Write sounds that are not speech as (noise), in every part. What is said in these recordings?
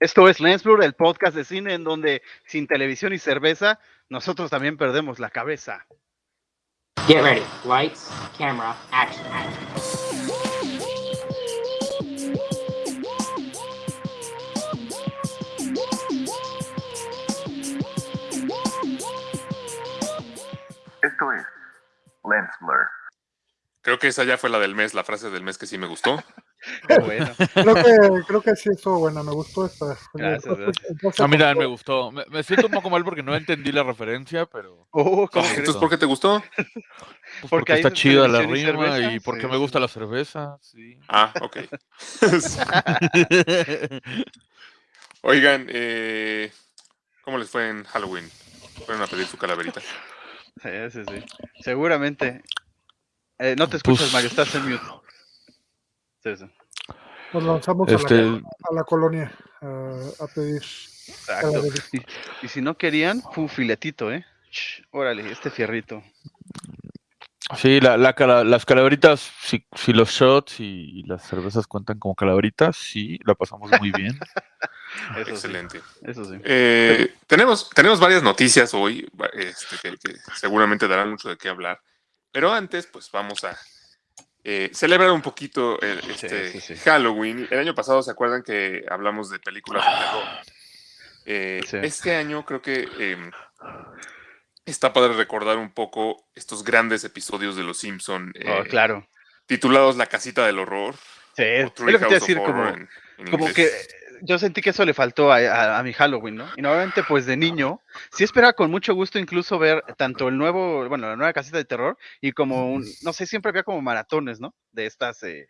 Esto es Lensblur, el podcast de cine en donde sin televisión y cerveza, nosotros también perdemos la cabeza. Get ready. Lights, camera, action. Esto es Lens Blur. Creo que esa ya fue la del mes, la frase del mes que sí me gustó. (laughs) (laughs) Qué bueno. Creo que, creo que sí estuvo buena, me gustó esta. Gracias, A mí también me gustó. Me, me siento un poco mal porque no entendí la referencia, pero Oh, ¿cómo Entonces? ¿por qué te gustó? pues, Porque está es chida la y rima cerveza, y porque sí, me gusta la cerveza. Sí. Ah, ok. (laughs) Oigan, eh, ¿cómo les fue en Halloween? Fueron a pedir su calaverita. (laughs) Sí, sí, sí. Seguramente. Eh, no te escuchas, Pues- Mario, estás en mute. Sí, sí. Nos lanzamos Este, a, la, a la colonia a, a pedir. Exacto. Y, y si no querían, fue un filetito, ¿eh? Ch, órale, este fierrito. sí, la, la las calaveritas, si, si los shots y, y las cervezas cuentan como calaveritas, sí, la pasamos muy bien. (laughs) Eso Excelente. sí. Eso sí. Eh, tenemos, tenemos varias noticias hoy este, que, que seguramente darán mucho de qué hablar. Pero antes, pues vamos a eh, celebrar un poquito el- este sí, sí. Halloween. El año pasado, ¿se acuerdan que hablamos de películas de terror? Eh. Este año creo que em, está padre recordar un poco estos grandes episodios de Los Simpson Oh, eh, claro. titulados La casita del horror. Sí, es lo que te decir, como, en- en como que yo sentí que eso le faltó a, a- a mi Halloween, ¿no? Y nuevamente, pues de niño, sí esperaba con mucho gusto incluso ver tanto el nuevo, bueno, la nueva casita de terror y como, un, no sé, siempre había como maratones, ¿no? De estas, eh,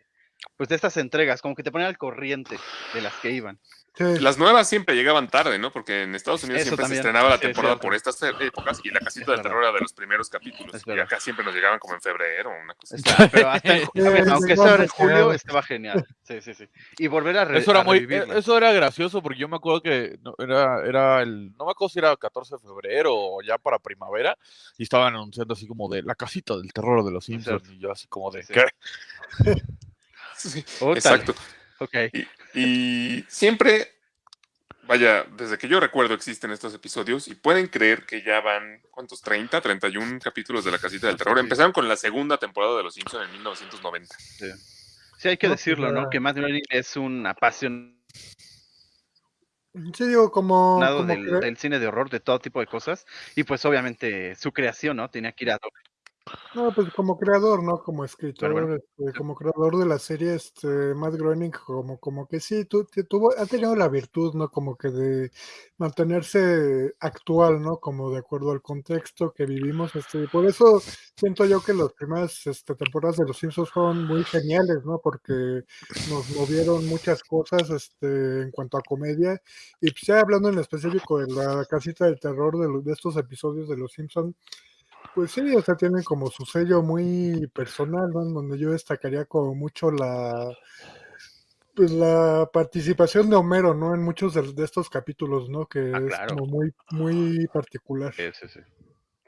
pues de estas entregas, como que te ponían al corriente de las que iban. Sí, Las nuevas siempre llegaban tarde, ¿no? Porque en Estados Unidos Eso siempre también, se estrenaba la temporada por estas e- épocas y la casita Es del terror era de los primeros capítulos. Y acá siempre nos llegaban como en febrero o una cosa así. Pero hasta en ju- Sí, sí, aunque era en julio, estaba genial. Sí, sí, sí. Y volver a, re- Eso era a muy, eh, eso era gracioso porque yo me acuerdo que no, era, era el, no me acuerdo si era 14 de febrero o ya para primavera y estaban anunciando así como de la casita del terror de los Simpsons y yo así como de Sí. ¿qué? Sí, exacto. Ok. Y, y siempre, vaya, desde que yo recuerdo existen estos episodios y pueden creer que ya van, ¿cuántos? ¿30? 31 capítulos de la casita del terror. Sí. Empezaron con la segunda temporada de Los Simpsons en 1990. Sí, hay que No, pues, decirlo, ¿no? Que Matt Groening es un apasionado sí, digo, como. como del, que- del cine de horror, de todo tipo de cosas. Y pues obviamente su creación, ¿no? Tenía que ir a Doc. No, pues como creador, ¿no? Como escritor, bueno. este, como creador de la serie, este, Matt Groening, como, como que sí, tu- tu- tuvo, ha tenido la virtud, ¿no? Como que de mantenerse actual, ¿no? Como de acuerdo al contexto que vivimos, este, y por eso siento yo que las primeras este, temporadas de Los Simpsons fueron muy geniales, ¿no? Porque nos movieron muchas cosas, este, en cuanto a comedia, y pues ya hablando en específico de la casita del terror de, los- de estos episodios de Los Simpsons, pues sí, o sea, tienen como su sello muy personal, ¿no? Donde yo destacaría como mucho la pues la participación de Homero, ¿no? En muchos de, de estos capítulos, ¿no? Que Ah, es claro. como muy, muy particular. Sí, sí, sí.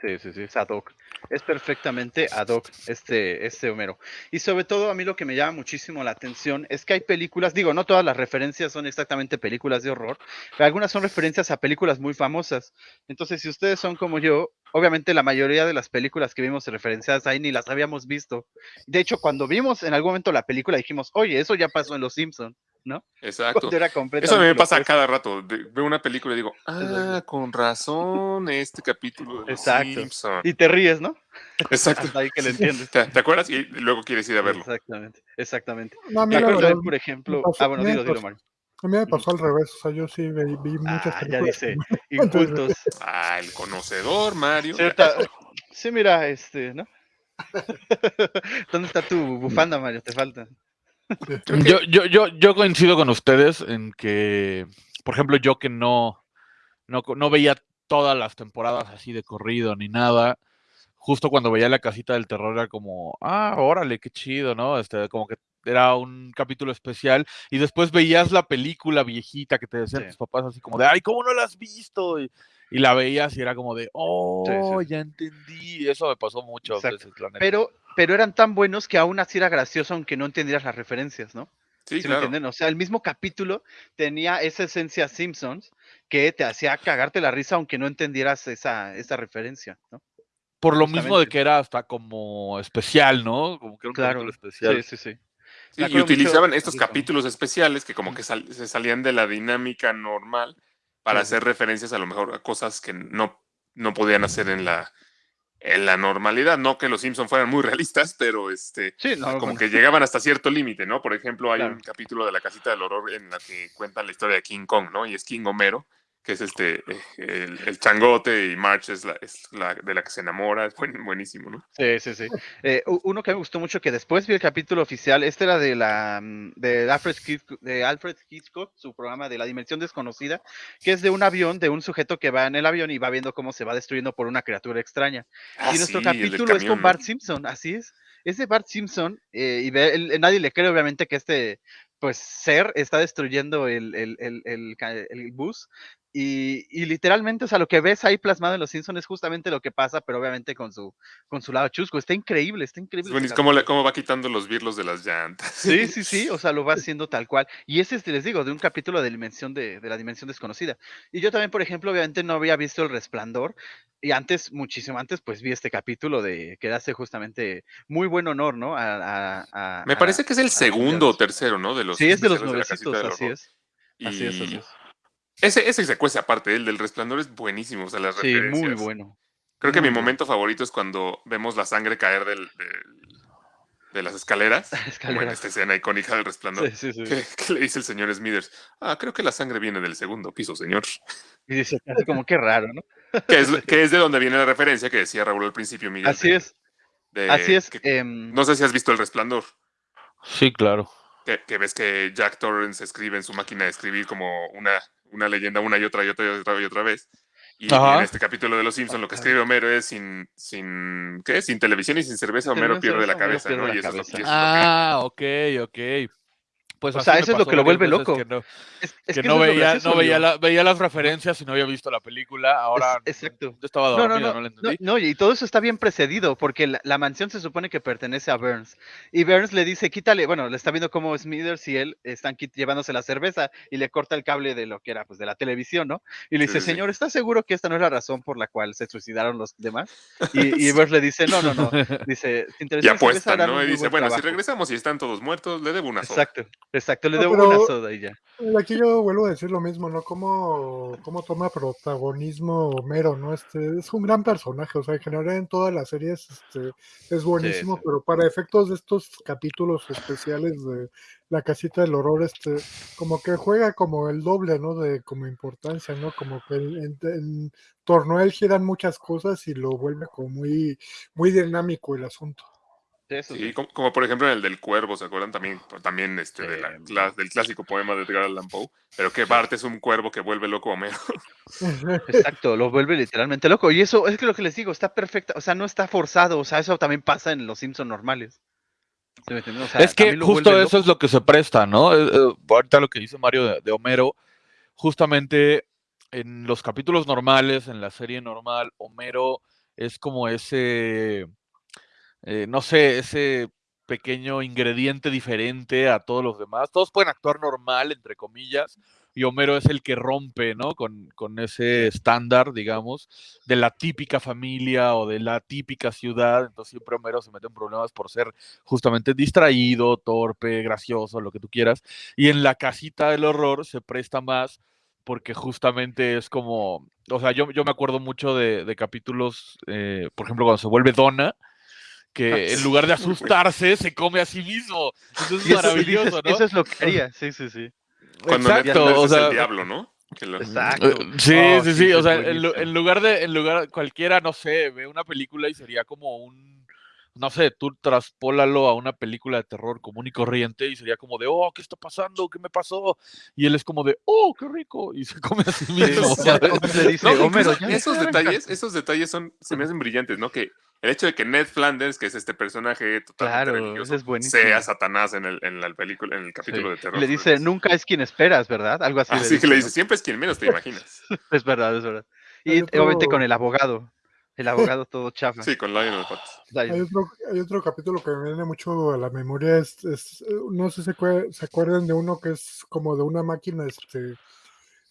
Sí, sí, sí, es ad hoc. Es perfectamente ad hoc este, este Homero. Y sobre todo a mí lo que me llama muchísimo la atención es que hay películas, digo, no todas las referencias son exactamente películas de horror, pero algunas son referencias a películas muy famosas. Entonces, si ustedes son como yo, obviamente la mayoría de las películas que vimos referenciadas ahí ni las habíamos visto. De hecho, cuando vimos en algún momento la película dijimos, oye, eso ya pasó en Los Simpson, ¿no? Exacto. Eso a mí me pasa cada rato. de- veo una película y digo, ah, con razón, este capítulo de Exacto. Simpson. Y te ríes, ¿no? Exacto. Hasta ahí que lo entiendes. ¿Te, te acuerdas? Y luego quieres ir a verlo. Exactamente, exactamente. No, Me acuerdo por ejemplo. pasó- Ah, bueno, me dilo, dilo, Mario. a mí me pasó al revés, o sea, yo sí vi, vi muchas Ah, ya películas. dice, (laughs) incultos. Ah, el conocedor, Mario. Sí, mira, este, ¿no? (laughs) ¿Dónde está tu bufanda, Mario? Te falta. Yo, yo, yo, yo coincido con ustedes en que, por ejemplo, yo que no, no, no veía todas las temporadas así de corrido ni nada, justo cuando veía la casita del terror era como, ah, órale, qué chido, ¿no? Este, como que era un capítulo especial y después veías la película viejita que te decían Sí. tus papás así como de, ay, ¿cómo no la has visto? Y, y la veías y era como de, oh, sí. ya entendí. Eso me pasó veces, la neta. Pero, pero eran tan buenos que aún así era gracioso aunque no entendieras las referencias, ¿no? Sí, ¿Sí me claro. entienden? O sea, el mismo capítulo tenía esa esencia Simpsons que te hacía cagarte la risa aunque no entendieras esa, esa referencia, ¿no? Por lo mismo de que era hasta como especial, ¿no? Como que era un Claro, capítulo especial. sí, sí, sí. Y mucho utilizaban estos capítulos especiales que como que sal- se salían de la dinámica normal para sí. hacer referencias a lo mejor a cosas que no, no podían hacer en la, en la normalidad. No que los Simpsons fueran muy realistas, pero este, Sí, no, como bueno, que llegaban hasta cierto límite, ¿no? Por ejemplo, hay Claro. un capítulo de la casita del horror en la que cuentan la historia de King Kong, ¿no? Y es King Homero, que es este, eh, el, el changote y March es la, es la de la que se enamora. Es buen- buenísimo, ¿no? Sí, sí, sí. Eh, uno que me gustó mucho, que después vi el capítulo oficial, este era de la mm, de Alfred, Hitchcock, de Alfred Hitchcock, su programa de la dimensión desconocida, que es de un avión, de un sujeto que va en el avión y va viendo cómo se va destruyendo por una criatura extraña. Ah, y nuestro sí, el capítulo es con ¿no? Bart Simpson, así es. Es de Bart Simpson, eh, y ve- él- nadie le cree, obviamente, que este pues ser está destruyendo el, el, el, el el bus. Y, y literalmente, o sea, lo que ves ahí plasmado en los Simpsons es justamente lo que pasa, pero obviamente con su, con su lado chusco. Está increíble, está Es increíble. buenísimo. ¿Cómo, le- cómo va quitando los birlos de las llantas? Sí, sí, sí, o sea, lo va (laughs) haciendo tal cual. Y ese es, les digo, de un capítulo de, dimensión de, de la dimensión desconocida. Y yo también, por ejemplo, obviamente no había visto El Resplandor. Y antes, muchísimo antes, pues vi este capítulo de que hace justamente muy buen honor, ¿no? A, a- a- Me parece que es el segundo o tercero, ¿no? De los Sí, es de los nuevecitos, así horror. es. Así es, así es. Ese, ese secuencia aparte, el del resplandor es buenísimo, o sea, las Sí, referencias. muy bueno. Creo que mi bueno. momento favorito es cuando vemos la sangre caer del, del- de las escaleras, (laughs) como en Escaleras. esta escena icónica del resplandor. Sí, sí, sí. Que, que le dice el señor Smithers, ah, creo que la sangre viene del segundo piso, señor. Y dice, como que raro, ¿no? Que es, (laughs) que es de donde viene la referencia que decía Raúl al principio, Miguel. Así de- es, de así es. que- em, no sé si has visto el resplandor. Sí, claro. Que, que ves que Jack Torrance escribe en su máquina de escribir como una, una leyenda una y otra y otra y otra y otra vez. Y, Ajá. en este capítulo de Los Simpsons lo que escribe Homero es sin, sin, ¿qué? Sin televisión y sin cerveza, Homero pierde la cabeza, pierde ¿no? la Y eso es lo- cabeza. y eso es lo que- Ah, ok, ok. Pues O sea, eso es lo que lo vuelve loco. Que no, es, es que que no eso es lo veía, gracioso, no veía, la- veía las referencias y no había visto la película. Ahora Es- exacto. yo estaba No, no, dormido, no, no, la no, entendí. no, y todo eso está bien precedido, porque la, la mansión se supone que pertenece a Burns. Y Burns le dice, quítale, bueno, le está viendo cómo Smithers y él están llevándose la cerveza y le corta el cable de lo que era, pues, de la televisión, ¿no? Y le Sí, dice, sí, señor, ¿está seguro que esta no es la razón por la cual se suicidaron los demás? (laughs) Y, y Burns le dice, no, no, no. Dice, Y televisión y apuestan, ¿no? Y dice, buen bueno, si trabajo". regresamos y están todos muertos, le debo una soda. Exacto, exacto, le No, debo una soda y ya. Aquí yo vuelvo a decir lo mismo, ¿no? Cómo, cómo toma protagonismo Homero, ¿no? Este es un gran personaje, o sea, en general en todas las series este, es buenísimo, sí. pero para efectos de estos capítulos especiales de La Casita del Horror, este, como que juega como el doble, ¿no? De como importancia, ¿no? Como que en, en- en torno a él giran muchas cosas y lo vuelve como muy, muy dinámico el asunto. Sí, eso Sí, sí. como, como por ejemplo en el del cuervo, ¿se acuerdan? También, también este, de la del clásico poema de Edgar Allan Poe, pero que Bart es un cuervo que vuelve loco a Homero. (laughs) Exacto, lo vuelve literalmente loco. Y eso es que lo que les digo, está perfecta, o sea, no está forzado, o sea, eso también pasa en los Simpsons normales. ¿Sí me entienden? O sea, es que justo eso loco. es lo que se presta, ¿no? Eh, eh, ahorita lo que dice Mario de, de Homero, justamente en los capítulos normales, en la serie normal, Homero es como ese, eh, no sé, ese pequeño ingrediente diferente a todos los demás. Todos pueden actuar normal, entre comillas, y Homero es el que rompe, ¿no? Con, con ese estándar, digamos, de la típica familia o de la típica ciudad. Entonces siempre Homero se mete en problemas por ser justamente distraído, torpe, gracioso, lo que tú quieras. Y en la casita del horror se presta más porque justamente es como, o sea, yo, yo me acuerdo mucho de, de capítulos, eh, por ejemplo, cuando se vuelve Donna, que en lugar de (laughs) asustarse se come a sí mismo. Eso es eso, maravilloso, ¿no? eso es lo que haría, sí, sí, sí. Cuando Exacto, es sea, el diablo, ¿no? Lo- Exacto. Eh, Sí, Oh, sí, sí, sí. O sea, en, lugar de, en lugar, cualquiera, no sé, ve una película y sería como un, no sé, tú traspólalo a una película de terror común y corriente y sería como de, oh, ¿qué está pasando? ¿Qué me pasó? Y él es como de, oh, qué rico. Y se come a sí mismo. esos detalles, esos detalles son, se me hacen brillantes, ¿no? Que el hecho de que Ned Flanders, que es este personaje totalmente Claro, religioso, es buenísimo. sea Satanás en el, en la película, en el capítulo de terror. Le dice, Es- nunca es quien esperas, ¿verdad? Algo así. Así que le dice, siempre es quien menos te imaginas. (laughs) Es verdad, es verdad. Y otro- obviamente con el abogado. El abogado (laughs) todo chafa. Sí, con Lionel. Ay, Hay otro, hay otro capítulo que me viene mucho a la memoria. Es, es, eh, no sé si se, acue- se acuerdan de uno que es como de una máquina este,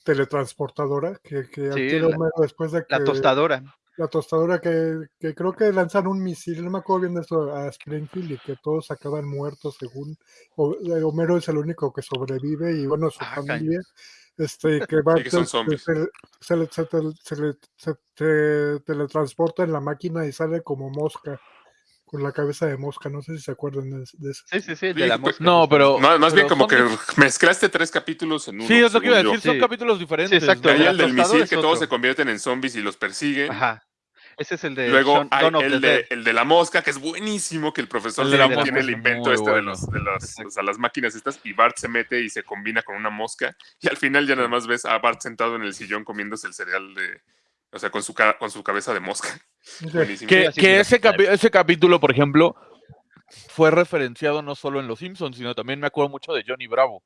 teletransportadora que, que Sí, adquiere la- después de que La tostadora. La tostadora que, que creo que lanzan un misil, no me acuerdo bien de eso, a Springfield y que todos acaban muertos según o- eh, Homero es el único que sobrevive y bueno, su Ah, caño. familia. Este, que va Sí, que son se- se, se te- teletransporta en la máquina y sale como mosca, con la cabeza de mosca, no sé si se acuerdan de, eso. Sí, sí, sí, de la mosca. No, pero. Más, más bien como que mezclaste tres capítulos en uno. Sí, es lo que iba a yo. decir, son Sí. capítulos diferentes. exacto, el del misil que todos se convierten en zombies y los persiguen. Ajá. Ese es el de Luego hay el de, el de la mosca, que es buenísimo, que el profesor El de la tiene el invento este de, los, de las, Exacto. o sea, las máquinas estas y Bart se mete y se combina con una mosca y al final ya nada más ves a Bart sentado en el sillón comiéndose el cereal de, o sea, con su, con su cabeza de mosca. (laughs) Que que- ese, capi- ese capítulo, por ejemplo, fue referenciado no solo en Los Simpsons, sino también me acuerdo mucho de Johnny Bravo.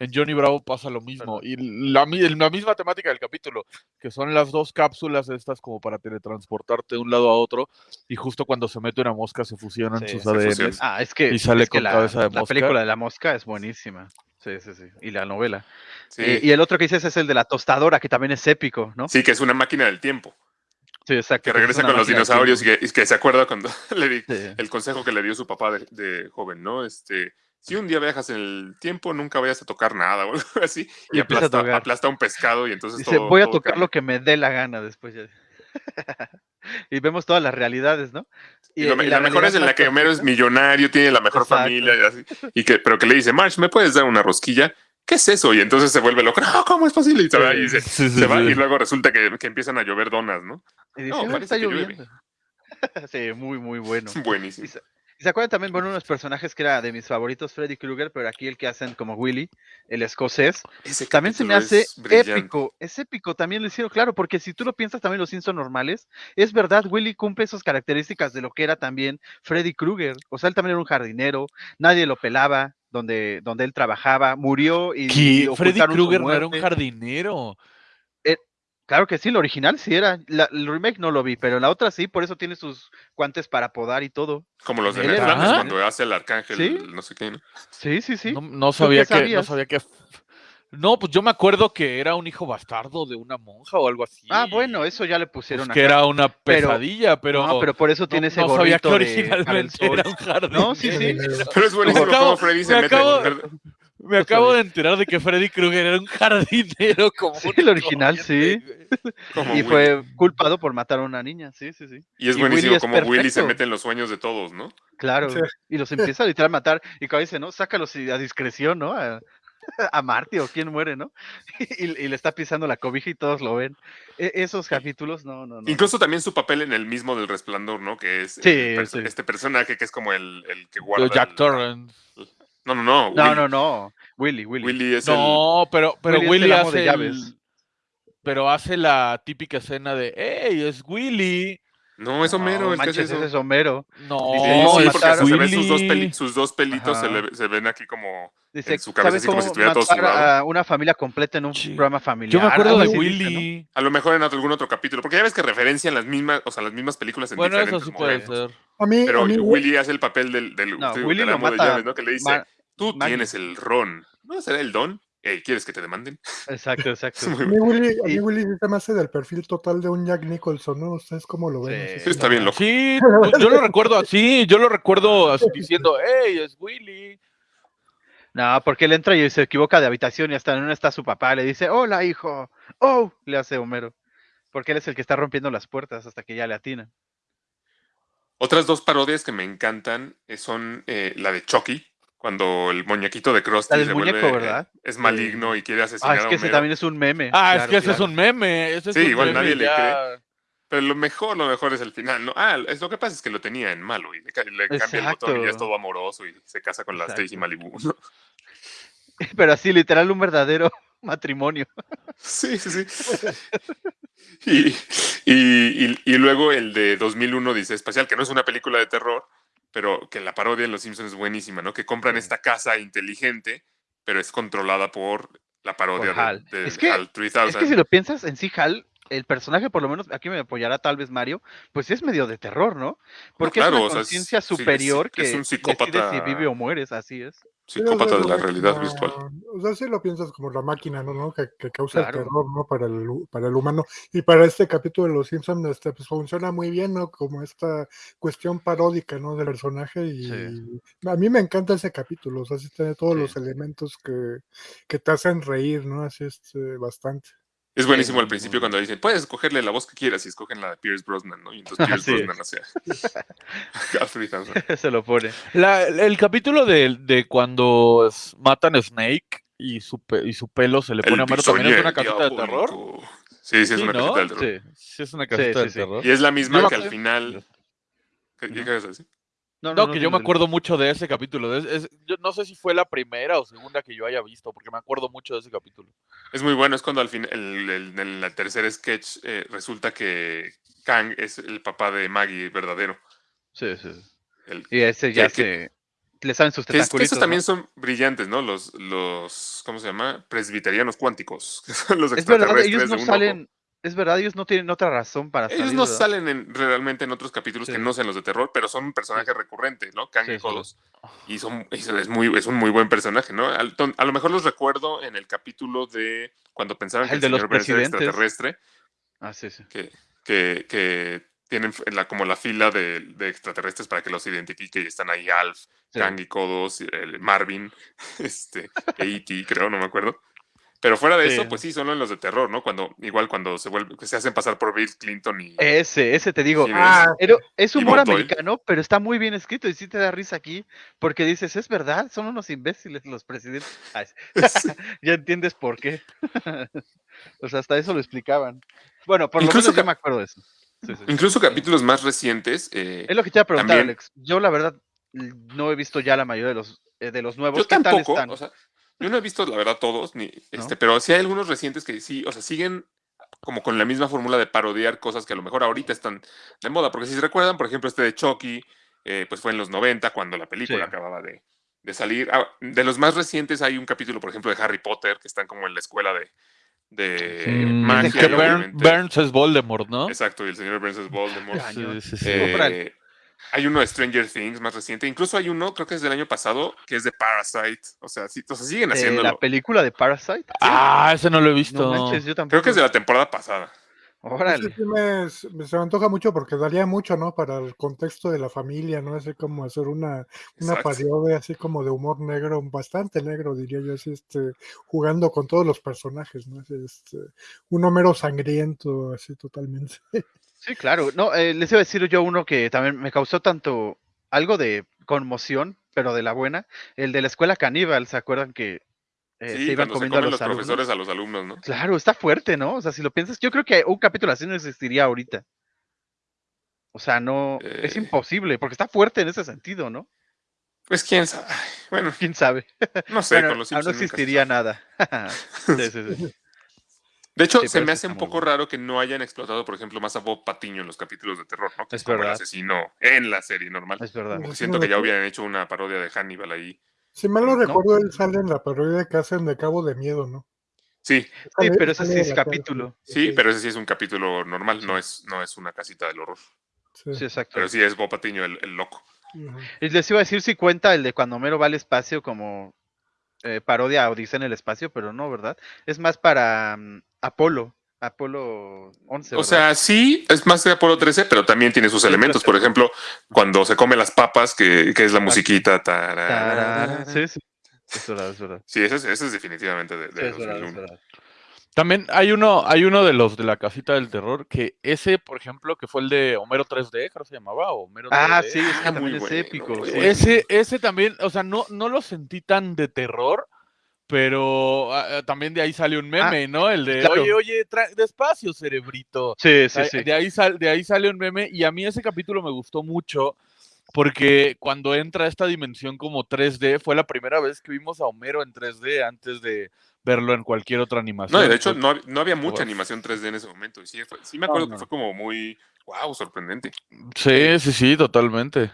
En Johnny Bravo pasa lo mismo. Y la, mi- la misma temática del capítulo, que son las dos cápsulas estas como para teletransportarte de un lado a otro, y justo cuando se mete una mosca se fusionan Sí, sus fusionan. Ah, es que, Y sale es que con la, cabeza de la mosca. película de la mosca es buenísima. Sí, sí, sí. Y la novela. Sí. Eh, y el otro que dices es el de la tostadora, que también es épico, ¿no? Sí, que es una máquina del tiempo, Sí, exacto. que es regresa con los dinosaurios y que, y que se acuerda cuando (laughs) le di Sí. el consejo que le dio su papá de, de joven, ¿no? Este, si un día viajas en el tiempo, nunca vayas a tocar nada (laughs) o algo así, y, Y empieza a aplasta, tocar. aplasta un pescado y entonces Dice, todo- voy a todo tocar cambia. lo que me dé la gana después. ya". (laughs) y vemos todas las realidades, ¿no? Y, lo me- la, mejor es en la que Homero es millonario, tiene la mejor Exacto. familia, y así, y que, pero que le dice, March, ¿me puedes dar una rosquilla? ¿Qué es eso? Y entonces se vuelve loco, no, ¿cómo es posible? Y se va, y se, Sí, sí, se va, sí. y luego resulta que, que empiezan a llover donas, ¿no? Y dice, No, "Ah, parece está que llueve". lloviendo. (laughs) sí, muy, muy bueno. Buenísimo. Se, acuerdan también, bueno, unos personajes que era de mis favoritos, Freddy Krueger, pero aquí el que hacen como Willy, el escocés, Ese también se me hace brillante. épico, es épico, también lo hicieron, claro, porque si tú lo piensas también los Simpson normales, es verdad, Willy cumple esas características de lo que era también Freddy Krueger, o sea, él también era un jardinero, nadie lo pelaba, donde, donde él trabajaba, murió y, y Freddy Krueger no era un jardinero. Claro que sí, el original sí era, la- el remake no lo vi, pero la otra sí, por eso tiene sus guantes para podar y todo. Como los de Ah. cuando hace el arcángel, ¿Sí? no sé qué, ¿no? Sí, sí, sí. No, no sabía que, no sabía que. No, pues yo me acuerdo que era un hijo bastardo de una monja o algo así. Ah, bueno, eso ya le pues pusieron que acá. era una pesadilla, pero. no, pero por eso no- tiene ese no sabía que originalmente era un jardinero. No, sí, sí. Pero es buenísimo cómo Freddy se me mete. Me acabo de enterar de que Freddy Krueger era un jardinero como (laughs) Sí, el original, como Y Willy. fue culpado por matar a una niña, sí, sí, sí. Y es y buenísimo Willy es como Willy se mete en los sueños de todos, ¿no? Claro. Sí. Y los empieza a literal a matar. Y cuando dice, ¿no? Sácalos a discreción, ¿no? A, (laughs) a Marty o quien muere, ¿no? (laughs) Y, y le está pisando la cobija y todos lo ven. E- esos capítulos, no, no, no. Incluso también su papel en el mismo del resplandor, ¿no? Que es Sí, el sí. este personaje que es como el, el que guarda. Jack el- Torrance. No, no, no. No, Willy. no, no. Willy, Willy. Willy es No, pero, pero Willy es de hace. llaves. el- Pero hace la típica escena de ¡Ey, es Willy! No, es Homero No, el que hace manches, eso. ese es Homero. No, Sí, sí, es porque hasta se ven sus dos, Willy. peli- sus dos pelitos, se, le- se ven aquí como. Dice, En su cabeza, ¿sabes así como si estuviera todo sudado. una familia completa en un Sí. programa familiar? Yo me acuerdo de así dice, ¿no? Willy. A lo mejor en otro- algún otro capítulo. Porque ya ves que referencian las mismas, o sea, las mismas películas en Bueno, eso diferentes sí puede momentos. ser. A mí, Pero a mí Willy hace el papel del, del, No, Willy lo de mata llaves, ¿no? Que le dice, Ma- tú tienes el ron. ¿No será el don? Ey, ¿quieres que te demanden? Exacto, exacto. (laughs) A mí Willy, a mí Y- Willy sí se me hace del perfil total de un Jack Nicholson, ¿no? ¿Ustedes cómo lo ven? Sí. Está bien loco. Sí, (laughs) yo lo recuerdo así, yo lo recuerdo así diciendo, ¡Ey, es Willy! No, porque él entra y se equivoca de habitación y hasta en una está su papá. Le dice, hola, hijo. Oh, le hace Homero. Porque él es el que está rompiendo las puertas hasta que ya le atina. Otras dos parodias que me encantan eh, son eh, la de Chucky, cuando el muñequito de Krusty La se muñeco, vuelve, eh, ¿verdad? es maligno y quiere asesinar Ah, es a que ese también es un meme. Ah, es que ese es un meme. Ese es Sí, un igual meme nadie le ya- Pero lo mejor, lo mejor es el final, ¿no? Ah, es lo que pasa es que lo tenía en malo y le, le cambia el motor y ya es todo amoroso y se casa con la Exacto. Stacy Malibu. ¿no? (laughs) Pero así, literal, un verdadero (laughs) matrimonio. Sí, sí, sí. (laughs) Y, y, y- y luego el de 2001 dice Espacial, que no es una película de terror, pero que la parodia en Los Simpsons es buenísima, ¿no? Que compran esta casa inteligente, pero es controlada por la parodia Por HAL. de, de Es que- HAL 3000. Es que si lo piensas, en sí, Hal el personaje, por lo menos aquí me apoyará tal vez Mario, pues sí es medio de terror, ¿no? Porque claro, es o una sea, es- conciencia sí, es- superior es que un decide psicópata. si vive o mueres, así es. Psicópata de la Sí, realidad como- virtual. O sea, si lo piensas como la máquina, ¿no? ¿no? Que, que causa Claro. el terror, ¿no? Para el, para el humano. Y para este capítulo de Los Simpsons, este, pues funciona muy bien, ¿no? Como esta cuestión paródica, ¿no? Del personaje. Y Sí. a mí me encanta ese capítulo. O sea, sí tiene todos Sí. los elementos que, que te hacen reír, ¿no? Así es eh, bastante. Es buenísimo al principio cuando dicen, puedes escogerle la voz que quieras y escogen la de Pierce Brosnan, ¿no? Y entonces (laughs) Pierce. Brosnan (laughs) Alfred Hansen. (laughs) Se lo pone. La- el capítulo de, de cuando matan a Snake y su, pe- y su pelo se le pone a Homero también es una casita de terror. Sí, sí, es Sí, una ¿no? casita del terror. Sí. Sí, es una casita sí, de sí. terror. Y es la misma que al final... ¿Qué, qué quieres decir? No, No, que yo me acuerdo mucho de ese capítulo. Es- es- yo no sé si fue la primera o segunda que yo haya visto, porque me acuerdo mucho de ese capítulo. Es muy bueno, es cuando al fin, el, el- en el tercer sketch eh, resulta que Kang es el papá de Maggie verdadero. Sí, sí. El, Y ese ya Que- que- se. Le saben sus que, es- que esos también ¿no? son brillantes, ¿no? Los, los, ¿cómo se llama? Presbiterianos cuánticos, (laughs) que son los Es verdad, extraterrestres ellos no ojo. Es verdad, ellos no tienen otra razón para Ellos salir. no ¿verdad? salen en- realmente en otros capítulos Sí. que no sean los de terror, pero son un personaje recurrente, ¿no? Kang Sí, y. Kodos. Y son, y son- es, muy, es un muy buen personaje, ¿no? A, lo mejor los recuerdo en el capítulo de cuando pensaban Ah, que el los señor Burns era extraterrestre, Ah, sí, sí. que, que, que tienen la, como la fila de, de extraterrestres para que los identifique y están ahí Alf. Kang y Kodos, el Marvin, (laughs) este, E.T., creo, no me acuerdo. Pero fuera de Sí. eso, pues sí, solo en los de terror, ¿no? Cuando, igual cuando se vuelve, que se hacen pasar por Bill Clinton y... Ese, ese te digo. Ah, Pero es humor americano, pero está muy bien escrito y sí te da risa aquí, porque dices, es verdad, son unos imbéciles los presidentes. (laughs) (laughs) Ya entiendes por qué. (laughs) o sea, hasta eso lo explicaban. Bueno, por Incluso lo menos yo me acuerdo de eso. Sí, sí. Incluso capítulos más recientes. eh, Es lo que te iba a preguntar, También- Alex. Yo, la verdad, no he visto ya la mayoría de los, eh, de los nuevos. yo ¿Qué tal tampoco, están? o sea, yo no he visto la verdad todos, ni, este, pero sí hay algunos recientes que sí, o sea, siguen como con la misma fórmula de parodiar cosas que a lo mejor ahorita están de moda, porque si se recuerdan, por ejemplo, este de Chucky, eh, pues fue en los 90 cuando la película Sí. acababa de, de salir. Ah, de los más recientes hay un capítulo, por ejemplo, de Harry Potter, que están como en la escuela de, de Mm, magia. que Burns es Voldemort, ¿no? Exacto, y el señor Burns es Voldemort. Sí, sí, sí. Eh. Hay uno de Stranger Things más reciente. Incluso hay uno, creo que es del año pasado, que es de Parasite. O sea, sí, o sea siguen haciéndolo. la película de Parasite. Ah, ese no lo he visto. No manches, yo tampoco. Creo que es de la temporada pasada. Órale. Sí, sí me, me- se me antoja mucho porque daría mucho, ¿no? Para el contexto de la familia, ¿no? Así como hacer una, una parodia así como de humor negro, bastante negro, diría yo, así, este, jugando con todos los personajes, ¿no? Así, este, un Homero sangriento, así totalmente. (laughs) Sí, claro. No, eh, les iba a decir yo uno que también me causó tanto algo de conmoción, pero de la buena, el de la escuela caníbal, ¿se acuerdan que eh, sí, se iban se comiendo a los, los, profesores a los alumnos, ¿no? Claro, está fuerte, ¿no? O sea, si lo piensas, yo creo que un capítulo así no existiría ahorita. O sea, no, es Eh. imposible, porque está fuerte en ese sentido, ¿no? Pues quién sabe. Bueno, ¿Quién sabe? no sé, Bueno, con los ah, no Simpsons se existiría nada. (laughs) sí, sí, sí. De hecho, Sí, se me hace un poco raro que no hayan explotado, por ejemplo, más a Bob Patiño en los capítulos de terror, ¿no? Que Es como el verdad. asesino en la serie normal. Es verdad. Siento que ya hubieran hecho una parodia de Hannibal ahí. Si mal no ¿No? recuerdo, él sale en la parodia que hacen de Cabo de Miedo, ¿no? Sí, Sí, pero ese sí es capítulo. sí, pero ese sí es un capítulo normal, no es, no es una casita del horror. sí. Sí, exacto. Pero sí es Bob Patiño el, el loco. Ujú. Y les iba a decir si cuenta el de cuando Homero va al espacio como eh, parodia a Odisea en el espacio, pero no, ¿verdad? Es más para mm, Apolo, Apolo 11. O sea, sí, es más de Apolo 13, pero también tiene sus Sí, elementos. Por ejemplo, cuando se come las papas, que, que es la musiquita. tararara. Tarara, Sí, sí. Es verdad, es verdad. Sí, ese es, definitivamente de, de Sí, es verdad, es 2001. verdad. También hay uno, hay uno de los de la casita del terror, que ese, por ejemplo, que fue el de Homero 3D, creo que se llamaba, o Homero Ah, 3D. sí, es que Ah, muy es bueno, épico. bueno. Ese, ese también, o sea, no, no lo sentí tan de terror, pero ah, ah, también de ahí sale un meme, ¿no? El de, claro. oye, oye, tra- despacio, cerebrito. Sí, sí, sí. De, ahí sal- de ahí sale un meme y a mí ese capítulo me gustó mucho porque cuando entra esta dimensión como 3D fue la primera vez que vimos a Homero en 3D antes de verlo en cualquier otra animación. No, y de hecho, Fue- no, no había mucha animación 3D en ese momento. Y sí, fue- sí me acuerdo no. que fue como muy, wow, sorprendente. Sí, sí, sí, totalmente.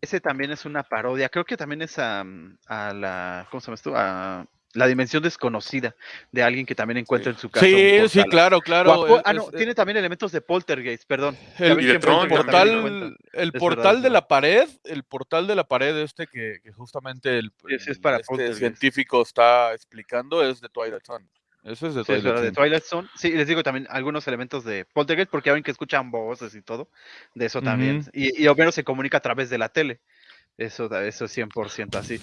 Ese también es una parodia. Creo que también es a, a la. ¿Cómo se llama esto? A la dimensión desconocida de alguien que también encuentra en su casa. un Sí, sí, portal. claro, claro. apo- es- ah, no, es- tiene también elementos de poltergeist, perdón. El, de el portal, el Es portal es de la pared, el portal de la pared este que, que justamente el, Sí, sí, es para este científico está explicando es de Twilight Zone. Ese es de Sí, es Twilight de Zone. Twilight Zone. Sí, les digo también algunos elementos de Poltergeist, porque ya ven que escuchan voces y todo. De eso también. Y, y Homero se comunica a través de la tele. Eso, eso es 100% así.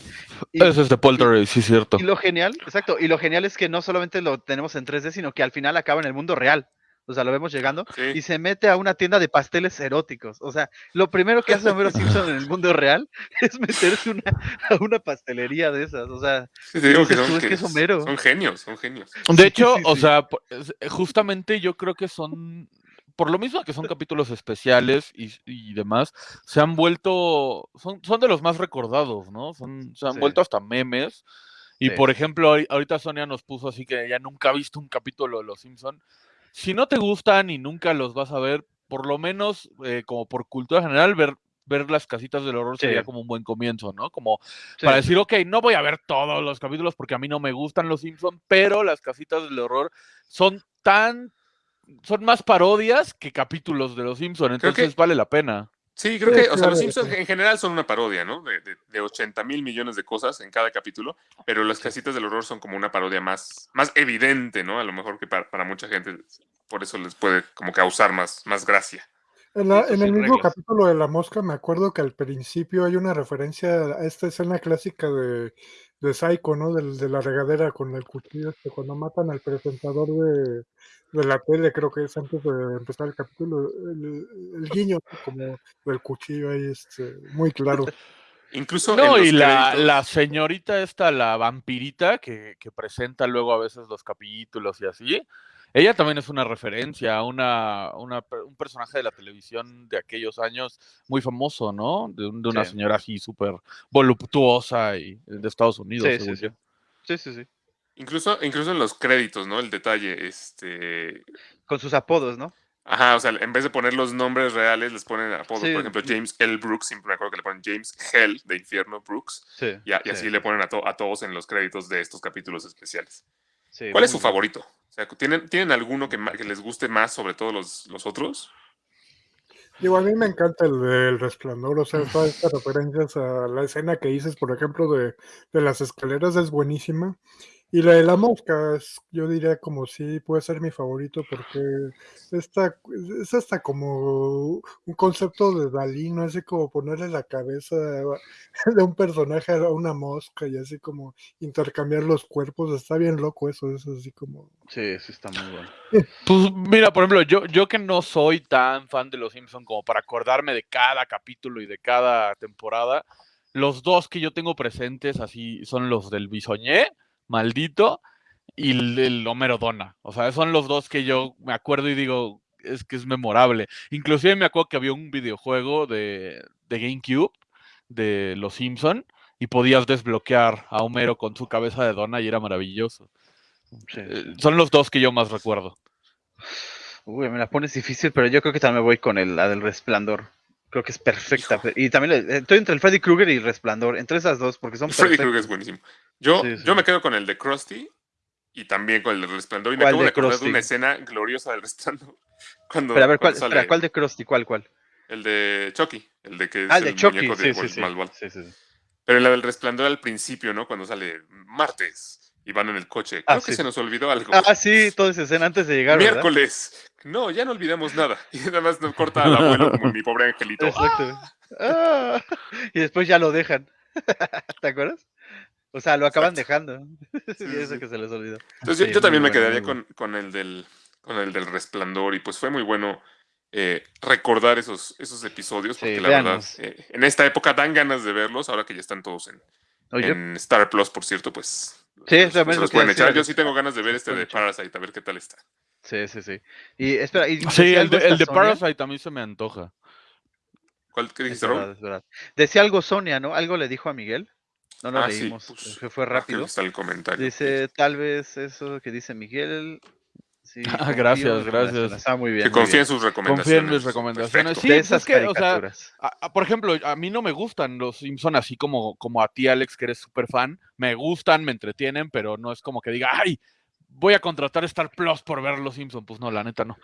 Y, Ese es de Poltergeist, sí, cierto. y lo genial, exacto, y lo genial es que no solamente lo tenemos en 3D, sino que al final acaba en el mundo real. O sea, lo vemos llegando Sí. y se mete a una tienda de pasteles eróticos. O sea, lo primero que hace Homero Simpson en el mundo real (laughs) es meterse una, a una pastelería de esas. O sea, Sí, te digo que son, es que es Homero. son genios, son genios. De hecho, sí, o sí. sea, po- es- eh, justamente yo creo que son, por lo mismo que son capítulos especiales y, y demás, se han vuelto, son, son de los más recordados, ¿no? Son, se han Sí. vuelto hasta memes. Y Sí. por ejemplo, ahori- ahorita Sonia nos puso así que ella nunca ha visto un capítulo de Los Simpson. Si no te gustan y nunca los vas a ver, por lo menos eh, como por cultura general, ver, ver las casitas del horror Sí. sería como un buen comienzo, ¿no? Como sí, para decir, ok, no voy a ver todos los capítulos porque a mí no me gustan los Simpsons, pero las casitas del horror son tan, son más parodias que capítulos de los Simpsons, que- entonces vale la pena. Sí, creo Sí, que, o sea, los Simpsons en general son una parodia, ¿no? De, de, de 80 mil millones de cosas en cada capítulo, pero las casitas del horror son como una parodia más, más evidente, ¿no? A lo mejor que para, para mucha gente, por eso les puede como causar más, más gracia. En, la- en el mismo reglas. capítulo de La Mosca me acuerdo que al principio hay una referencia a esta escena clásica de, de Psycho, ¿no? Del- De, la regadera con el cuchillo, este, cuando matan al presentador de, de la tele, creo que es antes de empezar el capítulo, el, el guiño como del cuchillo ahí, este, muy claro. Incluso No, y la, la señorita esta, la vampirita, que, que presenta luego a veces los capítulos y así, ella también es una referencia, a una, una un personaje de la televisión de aquellos años muy famoso, ¿no? De, un- de una Sí. señora así súper voluptuosa y de Estados Unidos, Sí, sí, según sí. yo. sí, sí, sí. Incluso, incluso en los créditos, ¿no? El detalle, este... Con sus apodos, ¿no? Ajá, o sea, en vez de poner los nombres reales, les ponen apodos. Sí. Por ejemplo, James L. Brooks, siempre me acuerdo que le ponen James Hell de Infierno Brooks. Sí. Y, a- y sí, así le ponen a, to- a todos en los créditos de estos capítulos especiales. Sí, ¿Cuál es su favorito? O sea, ¿tienen, ¿tienen alguno que, que les guste más sobre todos los, los otros? Digo, a mí me encanta el del resplandor, o sea, (laughs) todas estas referencias a la escena que dices, por ejemplo, de, de las escaleras es buenísima. Y la de la mosca, es- yo diría como sí, puede ser mi favorito porque esta, es hasta como un concepto de Dalí, no así como ponerle la cabeza (laughs) de un personaje a una mosca y así como intercambiar los cuerpos, está bien loco eso, es así como... Sí, sí, está muy bueno. (laughs) Pues mira, por ejemplo, yo, yo que no soy tan fan de Los Simpson como para acordarme de cada capítulo y de cada temporada, los dos que yo tengo presentes así son los del Bisoñé, maldito, y el, el Homero Donna. O sea, son los dos que yo me acuerdo y digo, es que es memorable. Inclusive me acuerdo que había un videojuego de, de GameCube de Los Simpson y podías desbloquear a Homero con su cabeza de Donna y era maravilloso. Sí. Eh, son los dos que yo más recuerdo. Uy, me la pones difícil, pero yo creo que también voy con el, la del resplandor. Creo que es perfecta. Hijo. Y también estoy entre el Freddy Krueger y Resplandor, entre esas dos, porque son Freddy. Krueger es buenísimo. Yo, Sí, sí. yo me quedo con el de Krusty y también con el de Resplandor. Y me ¿Cuál acabo de de acordar de Krusty? una escena gloriosa del Resplandor. (laughs) Cuando, Pero a ver, ¿cuál, sale espera, ¿cuál de Krusty? ¿Cuál, cuál? El de Chucky, el de que es Ah, el de Chucky, muñeco sí, de sí, Walt sí. Malval. sí, sí, sí. Pero la del Resplandor al principio, ¿no? Cuando sale martes y van en el coche. Ah, Creo que sí. se nos olvidó algo. Ah, sí, toda esa escena antes de llegar, ¿verdad? Miércoles. No, ya no olvidamos nada. (laughs) Y nada más nos corta al abuelo como mi pobre angelito. Exacto. Ah, (laughs) y después ya lo dejan. (laughs) ¿Te acuerdas? O sea, lo acaban Exacto. dejando. Sí, y eso sí. que se les olvidó. Entonces yo, yo también me quedaría con, con el del, con el del resplandor y pues fue muy bueno eh, recordar esos, esos episodios porque Sí, la verdad eh, en esta época dan ganas de verlos ahora que ya están todos en Star Plus por cierto pues Sí, pues, lo que a pueden echar yo sí tengo ganas de ver este de. Parasite a ver qué tal está sí, sí, sí. Y espera, y Sí, el de, el de. Parasite a mí se me antoja. ¿cuál qué Es dijiste verdad, Raúl? es verdad. Decía algo Sonia, ¿no? Algo le dijo a Miguel. No lo Ah, sí, leímos, pues, que fue Ah, rápido. que está el comentario Dice, tal vez eso que dice Miguel. Sí, Ah, gracias, gracias. Está muy bien. Que muy confíe bien. en sus recomendaciones. Confía en mis recomendaciones. Perfecto. Sí, de pues esas es que, o sea, caricaturas. a- a- por ejemplo, a mí no me gustan los Simpson así como, como a ti, Alex, que eres súper fan. Me gustan, me entretienen, pero no es como que diga, ay, voy a contratar Star Plus por ver los Simpson. Pues no, la neta no.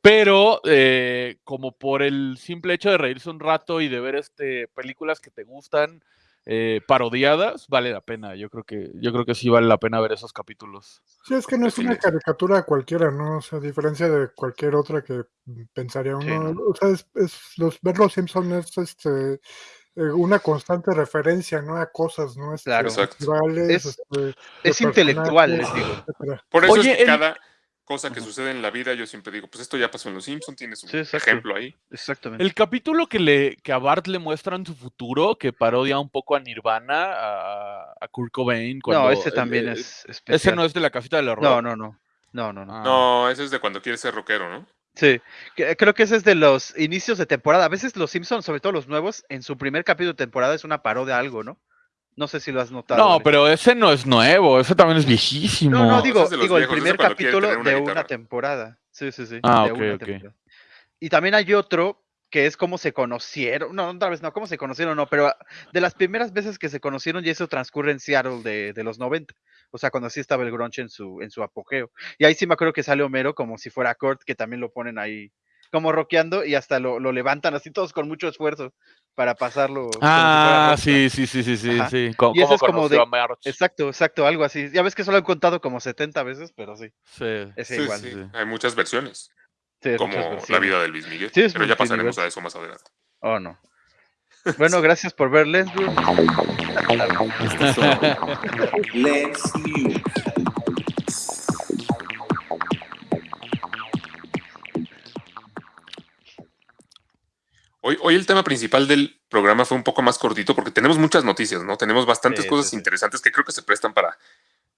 Pero eh, como por el simple hecho de reírse un rato y de ver este películas que te gustan eh, parodiadas, vale la pena. Yo creo que, yo creo que sí vale la pena ver esos capítulos. Sí, es que no es una caricatura cualquiera, ¿no? O sea, a diferencia de cualquier otra que mm, pensaría Sí, uno, no. o sea, es, es- los, ver los Simpson es este eh, una constante referencia, ¿no? A cosas, ¿no? Este, Claro. Es- este, Es intelectual, les digo. Por eso Oye, es que el- cada cosa que sucede en la vida, yo siempre digo, pues esto ya pasó en Los Simpsons, tiene su Sí, exacto. ejemplo ahí. Exactamente. El capítulo que, le, que a Bart le muestran su futuro, que parodia un poco a Nirvana, a, a Kurt Cobain. Cuando no, ese el- también el- es especial. Ese no es de la casita del horror. No, no, no. No, no, no. Ah. No, ese es de cuando quieres ser rockero, ¿no? Sí, creo que ese es de los inicios de temporada. A veces los Simpsons, sobre todo los nuevos, en su primer capítulo de temporada es una parodia a algo, ¿no? No sé si lo has notado. No, pero ese no es nuevo, ese también es viejísimo. No, no, digo, digo el primer capítulo una de guitarra. una temporada. Sí, sí, sí. Ah, de ok, una ok. temporada. Y también hay otro que es cómo se conocieron. No, otra vez no, cómo se conocieron, no, pero de las primeras veces que se conocieron, y eso transcurre en Seattle de, de los 90. O sea, cuando sí estaba el grunge en su, en su apogeo. Y ahí sí me acuerdo que sale Homero como si fuera Kurt, que también lo ponen ahí como rockeando y hasta lo, lo levantan así todos con mucho esfuerzo para pasarlo. Ah, sí, sí, sí, sí, sí, Ajá. sí. ¿Cómo, Y cómo es como de-? Exacto, exacto, algo así. Ya ves que solo han contado como 70 veces, pero sí, Sí. ese Sí, igual. sí, sí. Hay muchas versiones, Sí, es como muchas la vida de Luis Miguel. Sí, es pero ya pasaremos a eso más adelante. Oh, no. Bueno, gracias por ver News. Hoy, hoy el tema principal del programa fue un poco más cortito porque tenemos muchas noticias, ¿no? Tenemos bastantes Sí, cosas sí, sí. interesantes que creo que se prestan para,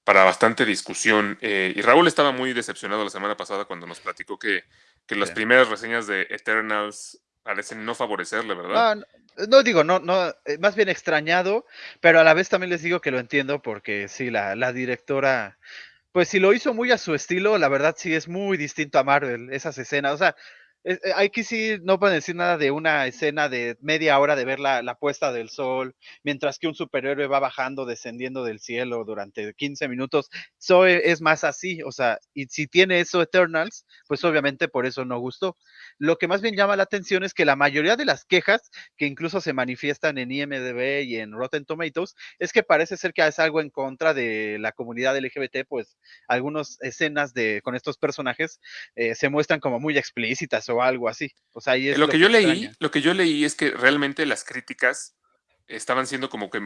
para bastante discusión. Eh, y Raúl estaba muy decepcionado la semana pasada cuando nos platicó que, que las primeras reseñas de Eternals parecen no favorecerle, ¿verdad? No, no, no digo, no, no, eh, más bien extrañado, pero a la vez también les digo que lo entiendo porque sí, la, la directora, pues si lo hizo muy a su estilo, la verdad sí es muy distinto a Marvel, esas escenas, o sea, eh, eh, aquí sí no pueden decir nada de una escena de media hora de ver la, puesta del sol, mientras que un superhéroe va bajando, descendiendo del cielo durante 15 minutos, eso e- es más así, o sea, y si tiene eso Eternals, pues obviamente por eso no gustó. Lo que más bien llama la atención es que la mayoría de las quejas que incluso se manifiestan en IMDb y en Rotten Tomatoes es que parece ser que es algo en contra de la comunidad LGBT, pues algunas escenas de con estos personajes eh, se muestran como muy explícitas o algo así. O sea, ahí es lo que yo leí, lo que yo leí es que realmente las críticas estaban siendo como que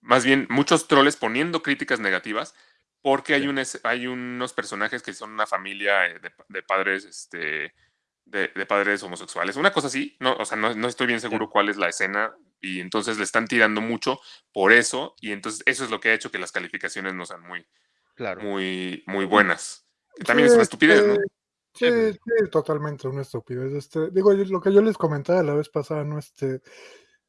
más bien muchos troles poniendo críticas negativas porque hay, Sí. unas- hay unos personajes que son una familia eh, de, pa- de padres este de, de padres homosexuales una cosa así no o sea no, no estoy bien seguro cuál es la escena y entonces le están tirando mucho por eso y entonces eso es lo que ha hecho que las calificaciones no sean muy Claro. muy muy buenas también es una estupidez no este, Sí, Sí, totalmente una estupidez. Este, digo, yo- lo que yo les comentaba la vez pasada, ¿no? Este,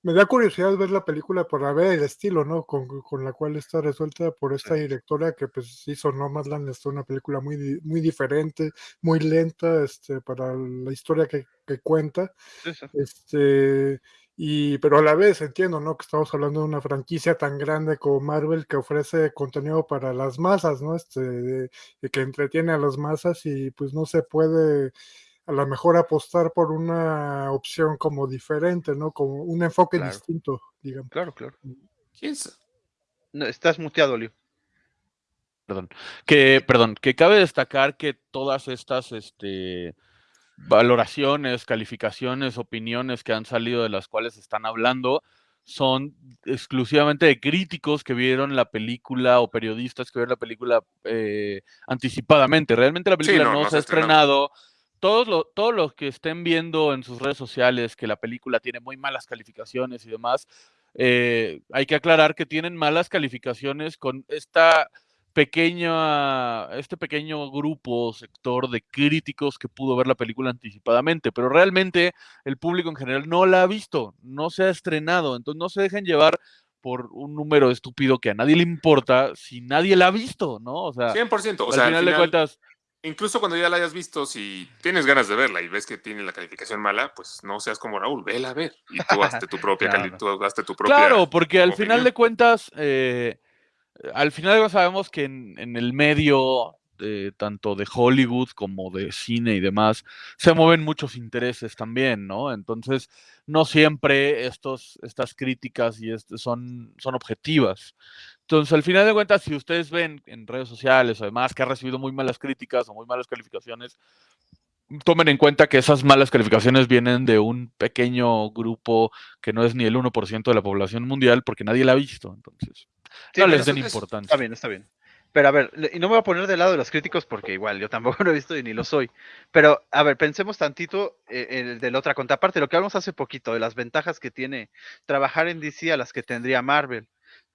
me da curiosidad ver la película por ver el estilo, ¿no? Con, con la cual está resuelta por esta directora que pues hizo Nomadland, es una película muy, di- muy diferente, muy lenta, este, para la historia que, que cuenta. Sí, sí. Este, y, pero a la vez entiendo, ¿no? Que estamos hablando de una franquicia tan grande como Marvel que ofrece contenido para las masas, ¿no? Este, de- de que entretiene a las masas y pues no se puede a lo mejor apostar por una opción como diferente, ¿no? Como un enfoque Claro. distinto, digamos. Claro, claro. quién sabe No, estás muteado, Leo. Perdón. Que, perdón, que cabe destacar que todas estas este, valoraciones, calificaciones, opiniones que han salido de las cuales están hablando son exclusivamente de críticos que vieron la película o periodistas que vieron la película eh, anticipadamente. Realmente la Sí, película no, no, no se ha ha estrenado. estrenado. Todos, lo- todos los que estén viendo en sus redes sociales que la película tiene muy malas calificaciones y demás, eh, hay que aclarar que tienen malas calificaciones con esta pequeña, este pequeño grupo o sector de críticos que pudo ver la película anticipadamente, pero realmente el público en general no la ha visto, no se ha estrenado, entonces no se dejen llevar por un número estúpido que a nadie le importa si nadie la ha visto, ¿no? O sea, 100%, o al sea, final, al de final- cuentas, incluso cuando ya la hayas visto, si tienes ganas de verla y ves que tiene la calificación mala, pues no seas como Raúl, vela a ver y tú hazte tu (laughs) propia, Claro. tú hazte tu propia. Claro, porque al final de cuentas, eh, al final sabemos que en, el medio, tanto de Hollywood como de cine y demás, se mueven muchos intereses también, ¿no? Entonces, no siempre estos, estas críticas y este son, son objetivas. Entonces, al final de cuentas, si ustedes ven en redes sociales o demás que ha recibido muy malas críticas o muy malas calificaciones, tomen en cuenta que esas malas calificaciones vienen de un pequeño grupo que no es ni el 1% de la población mundial porque nadie la ha visto. Entonces, Sí, no les den es- importancia. Está bien, está bien. Pero a ver, y no me voy a poner del lado de los críticos porque igual yo tampoco (laughs) lo he visto y ni lo soy. Pero a ver, pensemos tantito eh, el de la otra contraparte, lo que hablamos hace poquito, de las ventajas que tiene trabajar en DC a las que tendría Marvel.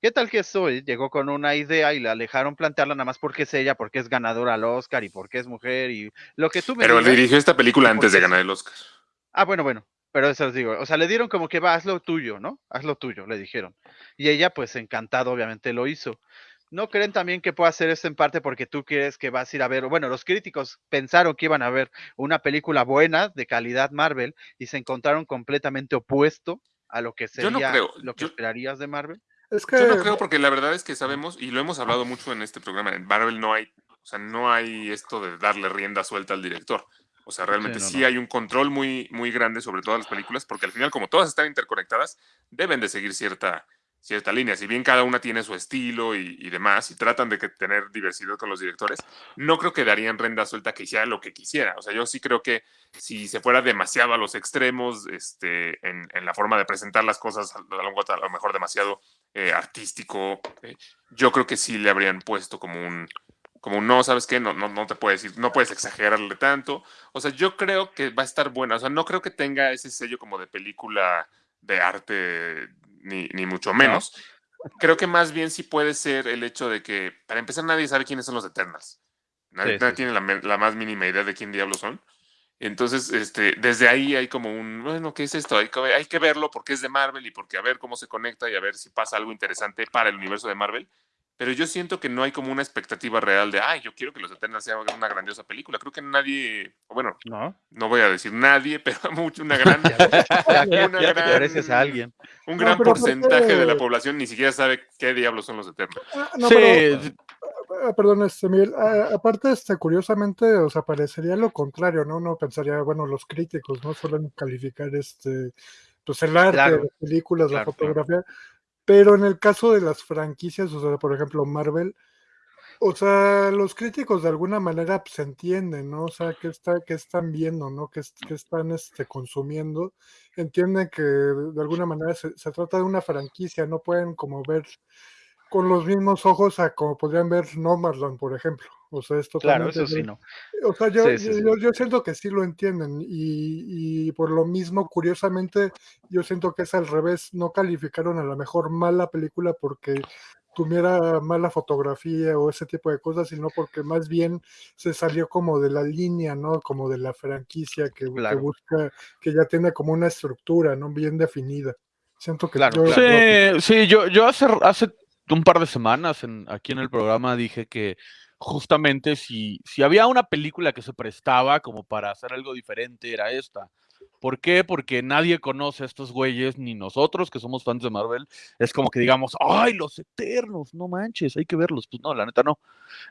¿Qué tal que soy? Llegó con una idea y la dejaron plantearla nada más porque es ella, porque es ganadora al Oscar y porque es mujer y lo que tú me Pero digas. dirigió esta película ¿Y por antes de ganar el Oscar. Ah, bueno, bueno, pero eso os digo, o sea, le dieron como que va, haz lo tuyo, ¿no? Haz lo tuyo, le dijeron. Y ella, pues encantado, obviamente lo hizo. ¿No creen también que pueda hacer esto en parte porque tú quieres que vas a ir a ver, bueno, los críticos pensaron que iban a ver una película buena, de calidad Marvel, y se encontraron completamente opuesto a lo que Yo no sería creo, lo que yo- esperarías de Marvel? Es que Yo no creo porque la verdad es que sabemos, y lo hemos hablado mucho en este programa, en Marvel no hay, o sea, no hay esto de darle rienda suelta al director. O sea, realmente no, sí no. hay un control muy, muy grande sobre todas las películas, porque al final, como todas están interconectadas, deben de seguir cierta, cierta línea. Si bien cada una tiene su estilo y, y demás, y tratan de que tener diversidad con los directores, no creo que darían rienda suelta que hiciera lo que quisiera. O sea, yo sí creo que si se fuera demasiado a los extremos este, en, en la forma de presentar las cosas, a lo, a lo mejor demasiado eh, artístico, eh, yo creo que sí le habrían puesto como un, como no, ¿sabes qué? No, no, no te puedes decir, no puedes exagerarle tanto. O sea, yo creo que va a estar buena. O sea, no creo que tenga ese sello como de película de arte, ni, ni mucho menos. Creo que más bien sí puede ser el hecho de que, para empezar, nadie sabe quiénes son los Eternals. Nadie, Sí, nadie sí, tiene la, la más mínima idea de quién diablos son. Entonces, este, desde ahí hay como un, bueno, ¿qué es esto? Hay que, hay que verlo porque es de Marvel y porque a ver cómo se conecta y a ver si pasa algo interesante para el universo de Marvel. Pero yo siento que no hay como una expectativa real de, ay, yo quiero que Los Eternals sea una grandiosa película. Creo que nadie, bueno, ¿No? no voy a decir nadie, (laughs) pero mucho, una gran, (laughs) Una gran- pareces a alguien. un No, gran porcentaje de la población ni siquiera sabe qué diablos son los Eternals. Ah, no, sí, pero- sí, Ah, Perdón, este, Miguel, ah, aparte, este, curiosamente, o sea, parecería lo contrario, ¿no? Uno pensaría, bueno, los críticos, ¿no? Suelen calificar, este, pues el arte, Claro, las películas, la claro. Pero en el caso de las franquicias, o sea, por ejemplo, Marvel, o sea, los críticos de alguna manera pues, entienden, ¿no? O sea, qué está, qué están viendo, ¿no? Qué, es- qué están este, consumiendo. Entienden que de alguna manera se, se trata de una franquicia, no pueden como ver con los mismos ojos a como podrían ver Nomadland, por ejemplo. O sea, es Claro, totalmente. eso sí, no. O sea, yo, Sí, sí, sí. yo, yo siento que sí lo entienden y, y por lo mismo, curiosamente, yo siento que es al revés. No calificaron a la mejor mala película porque tuviera mala fotografía o ese tipo de cosas, sino porque más bien se salió como de la línea, ¿no? Como de la franquicia que, que Claro. busca, que ya tiene como una estructura, ¿no? Bien definida. Siento que Claro, yo- Sí, sí, yo, yo hace, hace un par de semanas en, aquí en el programa dije que justamente si, si había una película que se prestaba como para hacer algo diferente era esta. ¿Por qué? Porque nadie conoce a estos güeyes, ni nosotros que somos fans de Marvel. Es como que digamos, ¡ay, los eternos! No manches, hay que verlos. Pues no, la neta no.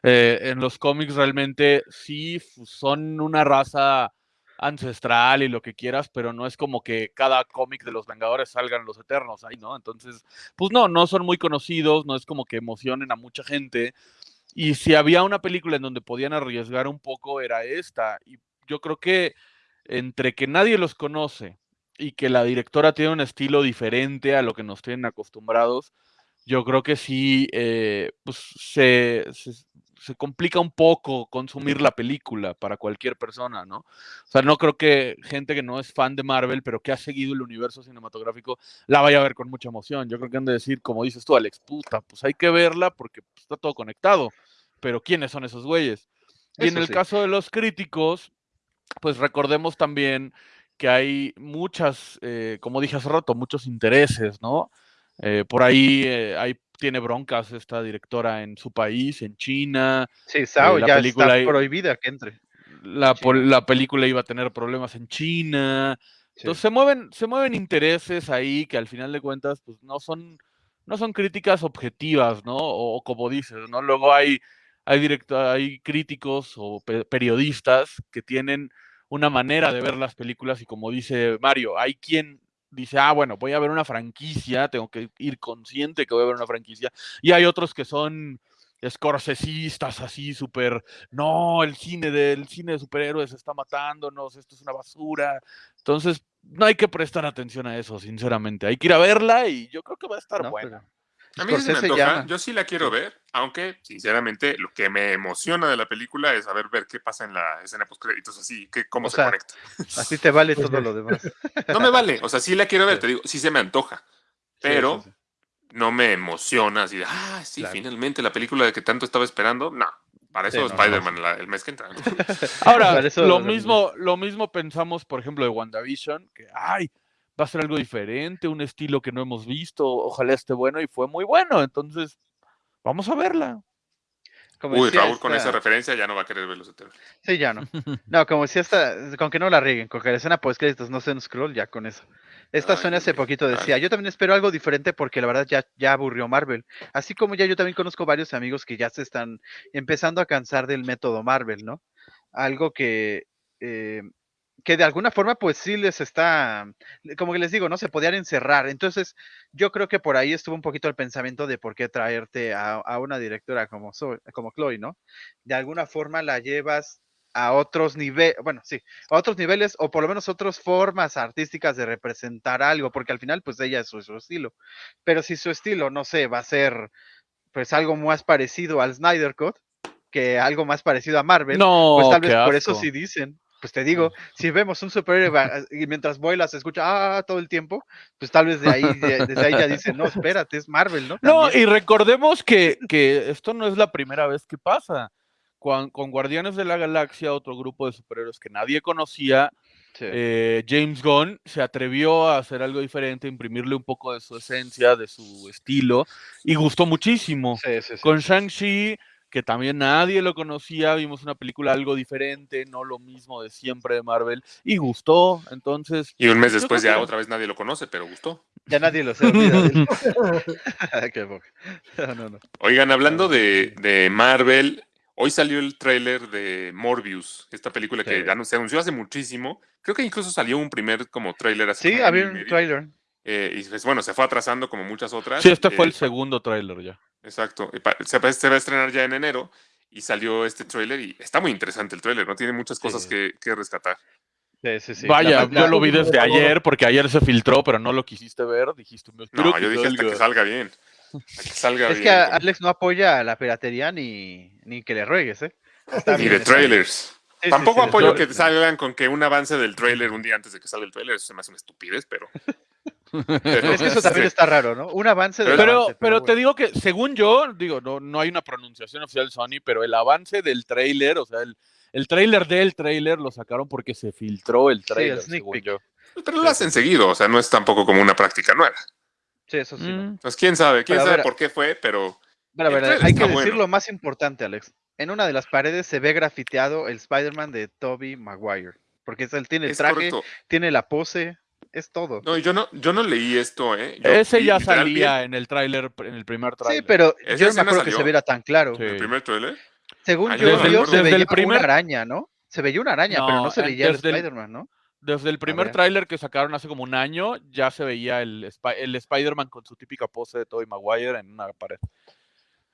Eh, en los cómics realmente sí son una raza ancestral y lo que quieras, pero no es como que cada cómic de los Vengadores salgan los Eternos ahí, ¿no? Entonces, pues no, no son muy conocidos, no es como que emocionen a mucha gente. Y si había una película en donde podían arriesgar un poco, era esta. Y yo creo que entre que nadie los conoce y que la directora tiene un estilo diferente a lo que nos tienen acostumbrados, yo creo que sí, eh, pues se, se, se complica un poco consumir la película para cualquier persona, ¿no? O sea, no creo que gente que no es fan de Marvel, pero que ha seguido el universo cinematográfico, la vaya a ver con mucha emoción. Yo creo que han de decir, como dices tú, Alex, puta, pues hay que verla porque pues, está todo conectado. Pero ¿quiénes son esos güeyes? Y en el sí. caso de los críticos, pues recordemos también que hay muchas, eh, como dije hace rato, muchos intereses, ¿no? Eh, por ahí eh, hay, tiene broncas esta directora en su país, en China. Sí, Sao Eh, la ya película está ahí- prohibida que entre. La, la película iba a tener problemas en China. Sí. Entonces se mueven, se mueven intereses ahí que al final de cuentas pues, no son, no son críticas objetivas, ¿no? O, como dices, ¿no? Luego hay, hay, directo- hay críticos o pe- periodistas que tienen una manera de ver las películas y como dice Mario, hay quien dice, ah, bueno, voy a ver una franquicia, tengo que ir consciente que voy a ver una franquicia, y hay otros que son escorcesistas así súper, no, el cine del cine de superhéroes está matándonos, esto es una basura. Entonces, no hay que prestar atención a eso, sinceramente. Hay que ir a verla y yo creo que va a estar ¿no? buena. Pero A mí sí se me antoja, yo sí la quiero ver, aunque sinceramente lo que me emociona de la película es saber ver qué pasa en la escena post créditos, así, que, cómo O se sea, conecta. Así te vale todo lo demás. (laughs) No me vale, o sea, sí la quiero ver, Sí. te digo, sí se me antoja, pero sí, sí. no me emociona así de, ah, sí, Claro. finalmente la película de que tanto estaba esperando. No, para Sí, eso no, Spider-Man la- el mes que entra. ¿no? (laughs) Ahora, Para eso lo lo- mismo, lo mismo pensamos, por ejemplo, de WandaVision, que ay, va a ser algo diferente, un estilo que no hemos visto, ojalá esté bueno, y fue muy bueno. Entonces, vamos a verla. Como Uy, decía Raúl con esa referencia ya no va a querer ver los Eternos. Sí, ya no. No, como decía esta, con que no la rieguen, con que la escena post créditos no sea un scroll, ya con eso. Esta Ay, hace poquito decía, yo también espero algo diferente porque la verdad ya, ya aburrió Marvel. Así como ya yo también conozco varios amigos que ya se están empezando a cansar del método Marvel, ¿no? Algo que, eh, que de alguna forma pues sí les está, como que les digo, ¿no? Se podían encerrar. Entonces yo creo que por ahí estuvo un poquito el pensamiento de por qué traerte a, a una directora como, Zoe- como Chloe, ¿no? De alguna forma la llevas a otros niveles, bueno, sí, a otros niveles o por lo menos otras formas artísticas de representar algo, porque al final pues ella es su, su estilo. Pero si su estilo, no sé, va a ser pues algo más parecido al Snyder Cut que algo más parecido a Marvel, No, pues tal vez por eso sí dicen. Pues te digo, si vemos un superhéroe va- y mientras vuela se escucha ah todo el tiempo, pues tal vez de ahí, de- desde ahí ya dicen, no, espérate, es Marvel, ¿no? No, y recordemos que, que esto no es la primera vez que pasa. Con, con Guardianes de la Galaxia, otro grupo de superhéroes que nadie conocía, Sí. eh, James Gunn se atrevió a hacer algo diferente, imprimirle un poco de su esencia, de su estilo, y gustó muchísimo. Sí, sí, sí. Con Shang-Chi, que también nadie lo conocía, vimos una película algo diferente, no lo mismo de siempre de Marvel, y gustó. Entonces, Y un mes después ya que- otra vez nadie lo conoce, pero gustó. Ya nadie lo. (laughs) Qué poca. No, no, no. Oigan, hablando Ah, de, de Marvel, hoy salió el tráiler de Morbius, esta película que Sí. ya no- se anunció hace muchísimo. Creo que incluso salió un primer como tráiler así. Sí, había un medio. trailer. Eh, y pues, bueno, se fue atrasando como muchas otras. sí, este fue Eh, el segundo tráiler ya. Exacto. Se va, se va a estrenar ya en enero y salió este tráiler y está muy interesante el tráiler, ¿no? Tiene muchas cosas Sí. que, que rescatar. Sí, sí, sí. Vaya, La- la- yo lo vi desde ayer porque ayer se filtró, pero no lo quisiste ver. Dijiste, me No, que yo dije hasta salga". que salga bien. Hasta que salga Es bien. que a- como- Alex no apoya a la piratería ni, ni que le ruegues, ¿eh? Está Ni de trailers. Sí, Tampoco sí, apoyo que salgan con que un avance del trailer un día antes de que salga el trailer. Eso se me hace una estupidez, pero. Pero es que eso también está raro, ¿no? Un avance del Pero, avance, pero te bueno. digo que, según yo, digo, no, no hay una pronunciación oficial de Sony, pero el avance del tráiler, o sea, el, el tráiler del tráiler lo sacaron porque se filtró el el tráiler, sneak según yo. Pero lo hacen seguido, o sea, no es tampoco como una práctica nueva. Sí, eso sí. ¿no? Mm. Entonces, quién sabe, quién sabe ver, por qué fue, pero. El ver, trailer hay que decir lo más importante, Alex. En una de las paredes se ve grafiteado el Spider-Man de Tobey Maguire. Porque él tiene el Es traje, correcto. tiene la pose, es todo. No, yo no, yo no leí esto, ¿eh? Yo Ese ya salía en el tráiler, en el primer sí, tráiler. pero ¿Esa yo no me acuerdo que se viera tan claro. Sí. el primer trailer. Según Ah, yo, acuerdo. se Desde veía el primer- una araña, ¿no? Se veía una araña, pero No, se veía el desde Spider-Man, ¿no? Desde el primer tráiler que sacaron hace como un año, ya se veía el, el Spider-Man con su típica pose de Tobey Maguire en una pared.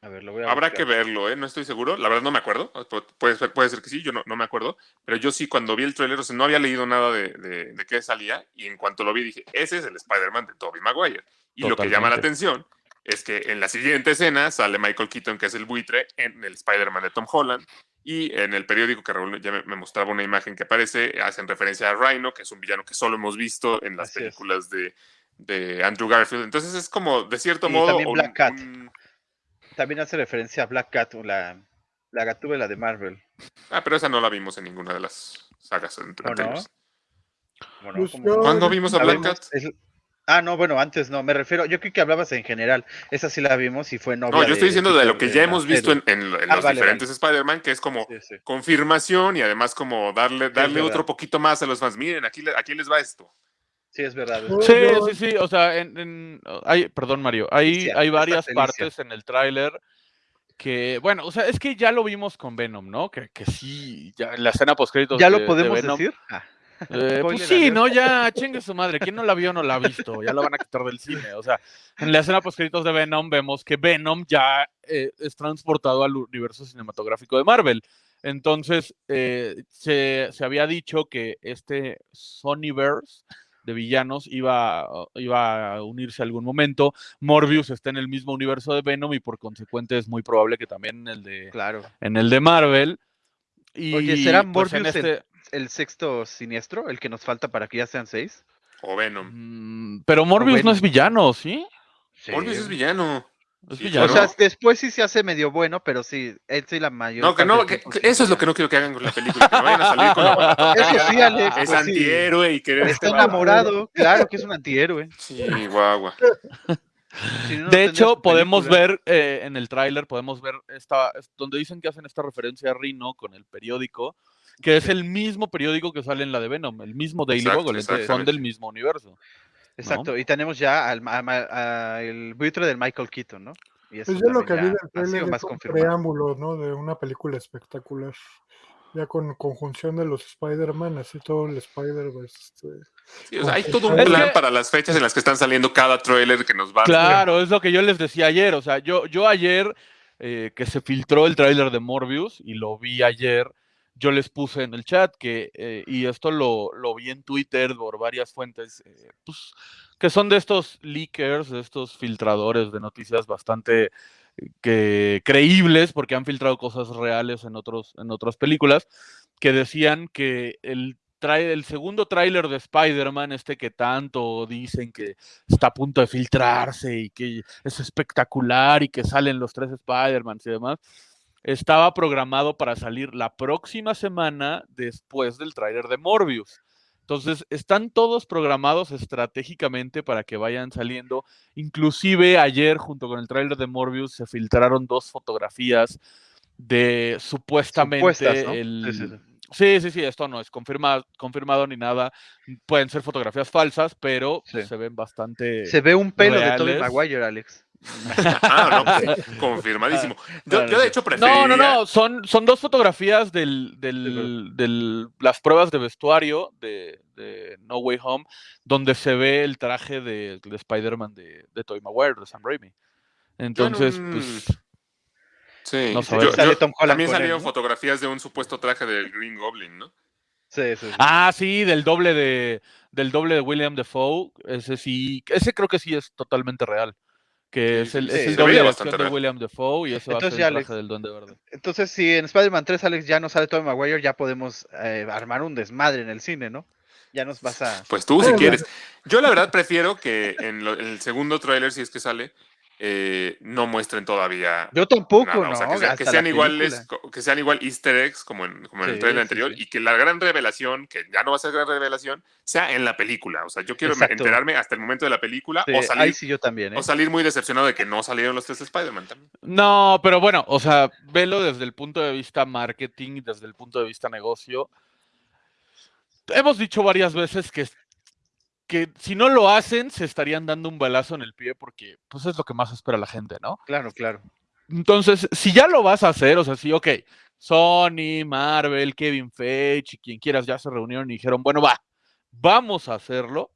A ver, lo voy a Habrá buscar. que verlo, ¿eh? No estoy seguro. La verdad no me acuerdo. Pu- Puede ser, puede ser que sí, yo no, no me acuerdo. Pero yo sí, cuando vi el trailer, o sea, no había leído nada de, de, de qué salía. Y en cuanto lo vi, dije, ese es el Spider-Man de Tobey Maguire. Y lo que llama la atención es que en la siguiente escena sale Michael Keaton, que es el buitre, en el Spider-Man de Tom Holland. Y en el periódico que Raúl ya me, mostraba una imagen que aparece, hacen referencia a Rhino, que es un villano que solo hemos visto en las Así películas de, de Andrew Garfield. Entonces es como, de cierto Y modo, también un- Black Cat. un- También hace referencia a Black Cat, la, la gatúbela de Marvel. Ah, pero esa no la vimos en ninguna de las sagas ant- ¿O no? anteriores. Bueno, Pues como- yo- ¿Cuándo vimos a la Black vimos- Cat? es- Ah, no, bueno, antes no, me refiero, yo creo que hablabas en general, esa sí la vimos y fue novia No, yo estoy diciendo de lo que ya hemos visto serie. en, en lo- en Ah, los vale, diferentes Spider-Man, que es como Sí, sí. confirmación y además como darle, darle otro poquito más a los fans. Miren, aquí, aquí les va esto. Sí, es verdad. es Sí, verdad. Sí, sí, o sea, en, en- hay, perdón Mario, hay, hay varias partes en el tráiler que, bueno, o sea, es que ya lo vimos con Venom, ¿no? Que, que sí, ya en la escena post ¿Ya lo podemos decir? Ah, Eh, pues sí. ¿no? Ya, chingue su madre. ¿Quién no la vio no la ha visto? Ya la van a quitar del cine. O sea, en la escena post de Venom vemos que Venom ya eh, es transportado al universo cinematográfico de Marvel. Entonces, eh, se, se había dicho que este Sonyverse de villanos iba, iba a unirse algún momento. Morbius está en el mismo universo de Venom y por consecuente es muy probable que también en el de, Claro. en el de Marvel. Y, Oye, ¿será pues, en Morbius el- este- El sexto siniestro, el que nos falta para que ya sean seis. O Venom. Mm, Pero Morbius no Venom. es villano, ¿sí? Morbius es villano. Es Sí, villano. O sea, después sí se hace medio bueno, pero sí, él sí la mayor. No, que no, que- que sí eso es lo que no quiero que hagan con la película, que no vayan a salir con la (laughs) Eso sí, Alex. Es pues sí. antihéroe y querer Está enamorado, claro que es un antihéroe. Sí, guagua. (laughs) Si no, de hecho, podemos ver eh, en el tráiler, podemos ver esta, es- donde dicen que hacen esta referencia a Rino con el periódico, que es el mismo periódico que sale en la de Venom, el mismo Daily Bugle, entonces son del mismo universo. Exacto, y tenemos ya al, a- el buitre del Michael Keaton, ¿no? Y eso Pues yo lo que vi del sido es más un preámbulo, ¿no? De una película espectacular. Ya con conjunción de los Spider-Man, así todo el Spider-Verse. este, Sí, o sea, hay todo un plan que- para las fechas en las que están saliendo cada trailer que nos va Claro, es lo que yo les decía ayer. O sea, yo, yo ayer eh, que se filtró el tráiler de Morbius y lo vi ayer, yo les puse en el chat que, eh, y esto lo, lo vi en Twitter por varias fuentes, eh, pues, que son de estos leakers, de estos filtradores de noticias bastante eh, que, creíbles, porque han filtrado cosas reales en, otros, en otras películas, que decían que el, el segundo tráiler de Spider-Man, este que tanto dicen que está a punto de filtrarse y que es espectacular y que salen los tres Spider-Man y demás, estaba programado para salir la próxima semana después del tráiler de Morbius. Entonces, están todos programados estratégicamente para que vayan saliendo. Inclusive ayer, junto con el tráiler de Morbius, se filtraron dos fotografías de supuestamente el... Sí, sí, sí. Sí, sí, sí, esto no es confirmado, confirmado ni nada. Pueden ser fotografías falsas, pero se ven bastante. Se ve un pelo de Tobey reales. Maguire, Alex. (laughs) Ah, no, pues, confirmadísimo. Yo, Claro, yo de hecho preferiría... No, no, no, son, son dos fotografías del, del, del- las pruebas de vestuario de, de No Way Home, donde se ve el traje de, de Spider-Man de, de Tobey Maguire, de Sam Raimi. Entonces, un- pues, Sí, No yo- yo- también salieron ¿no? fotografías de un supuesto traje del Green Goblin, ¿no? Sí, sí, sí. ah, sí, del doble de, del doble de William Defoe, ese sí, ese creo que sí es totalmente real. Que es el, sí, es el doble de bastante de real. William Defoe y ese va a Entonces ser el traje del Duende Verde. Entonces, si en Spider-Man 3, Alex, ya no sale Tobey Maguire, ya podemos eh, armar un desmadre en el cine, ¿no? Ya nos vas a... Pues tú, si quieres. Yo la verdad prefiero que en, lo- en el segundo tráiler, si es que sale, eh, no muestren todavía Yo tampoco, nada, ¿no? o sea, que, sea- que Hasta sean iguales, que sean igual easter eggs como en, como en el trailer anterior sí. y que la gran revelación, que ya no va a ser gran revelación, sea en la película. O sea, yo quiero Exacto. enterarme hasta el momento de la película o, salir, yo también, ¿eh? o salir muy decepcionado de que no salieron los tres Spider-Man también. No, pero bueno, o sea, velo desde el punto de vista marketing y desde el punto de vista negocio. Hemos dicho varias veces que, que si no lo hacen, se estarían dando un balazo en el pie porque pues es lo que más espera la gente, ¿no? Claro, claro. Entonces, si ya lo vas a hacer, o sea, sí, ok, Sony, Marvel, Kevin Feige y quien quieras ya se reunieron y dijeron, bueno, va, vamos a hacerlo.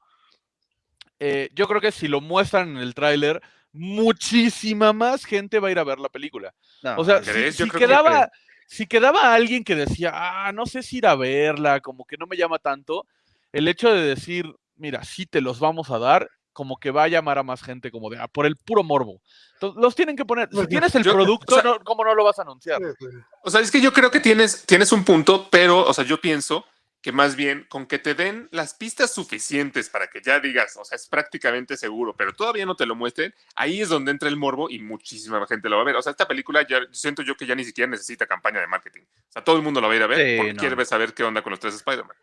Eh, yo creo que si lo muestran en el tráiler, muchísima más gente va a ir a ver la película. No, O sea, si, quedaba, si quedaba alguien que decía, ah, no sé si ir a verla, como que no me llama tanto, el hecho de decir, mira, sí te los vamos a dar, como que va a llamar a más gente, como de, ah, por el puro morbo. Entonces, los tienen que poner. Si tienes el yo- producto, o sea- no- ¿cómo no lo vas a anunciar? O sea, es que yo creo que tienes, tienes un punto, pero, o sea, yo pienso que más bien con que te den las pistas suficientes para que ya digas, o sea, es prácticamente seguro, pero todavía no te lo muestren, ahí es donde entra el morbo y muchísima gente lo va a ver. O sea, esta película ya siento yo que ya ni siquiera necesita campaña de marketing. O sea, todo el mundo la va a ir a ver Sí, porque no. quiere saber qué onda con los tres Spider-Man.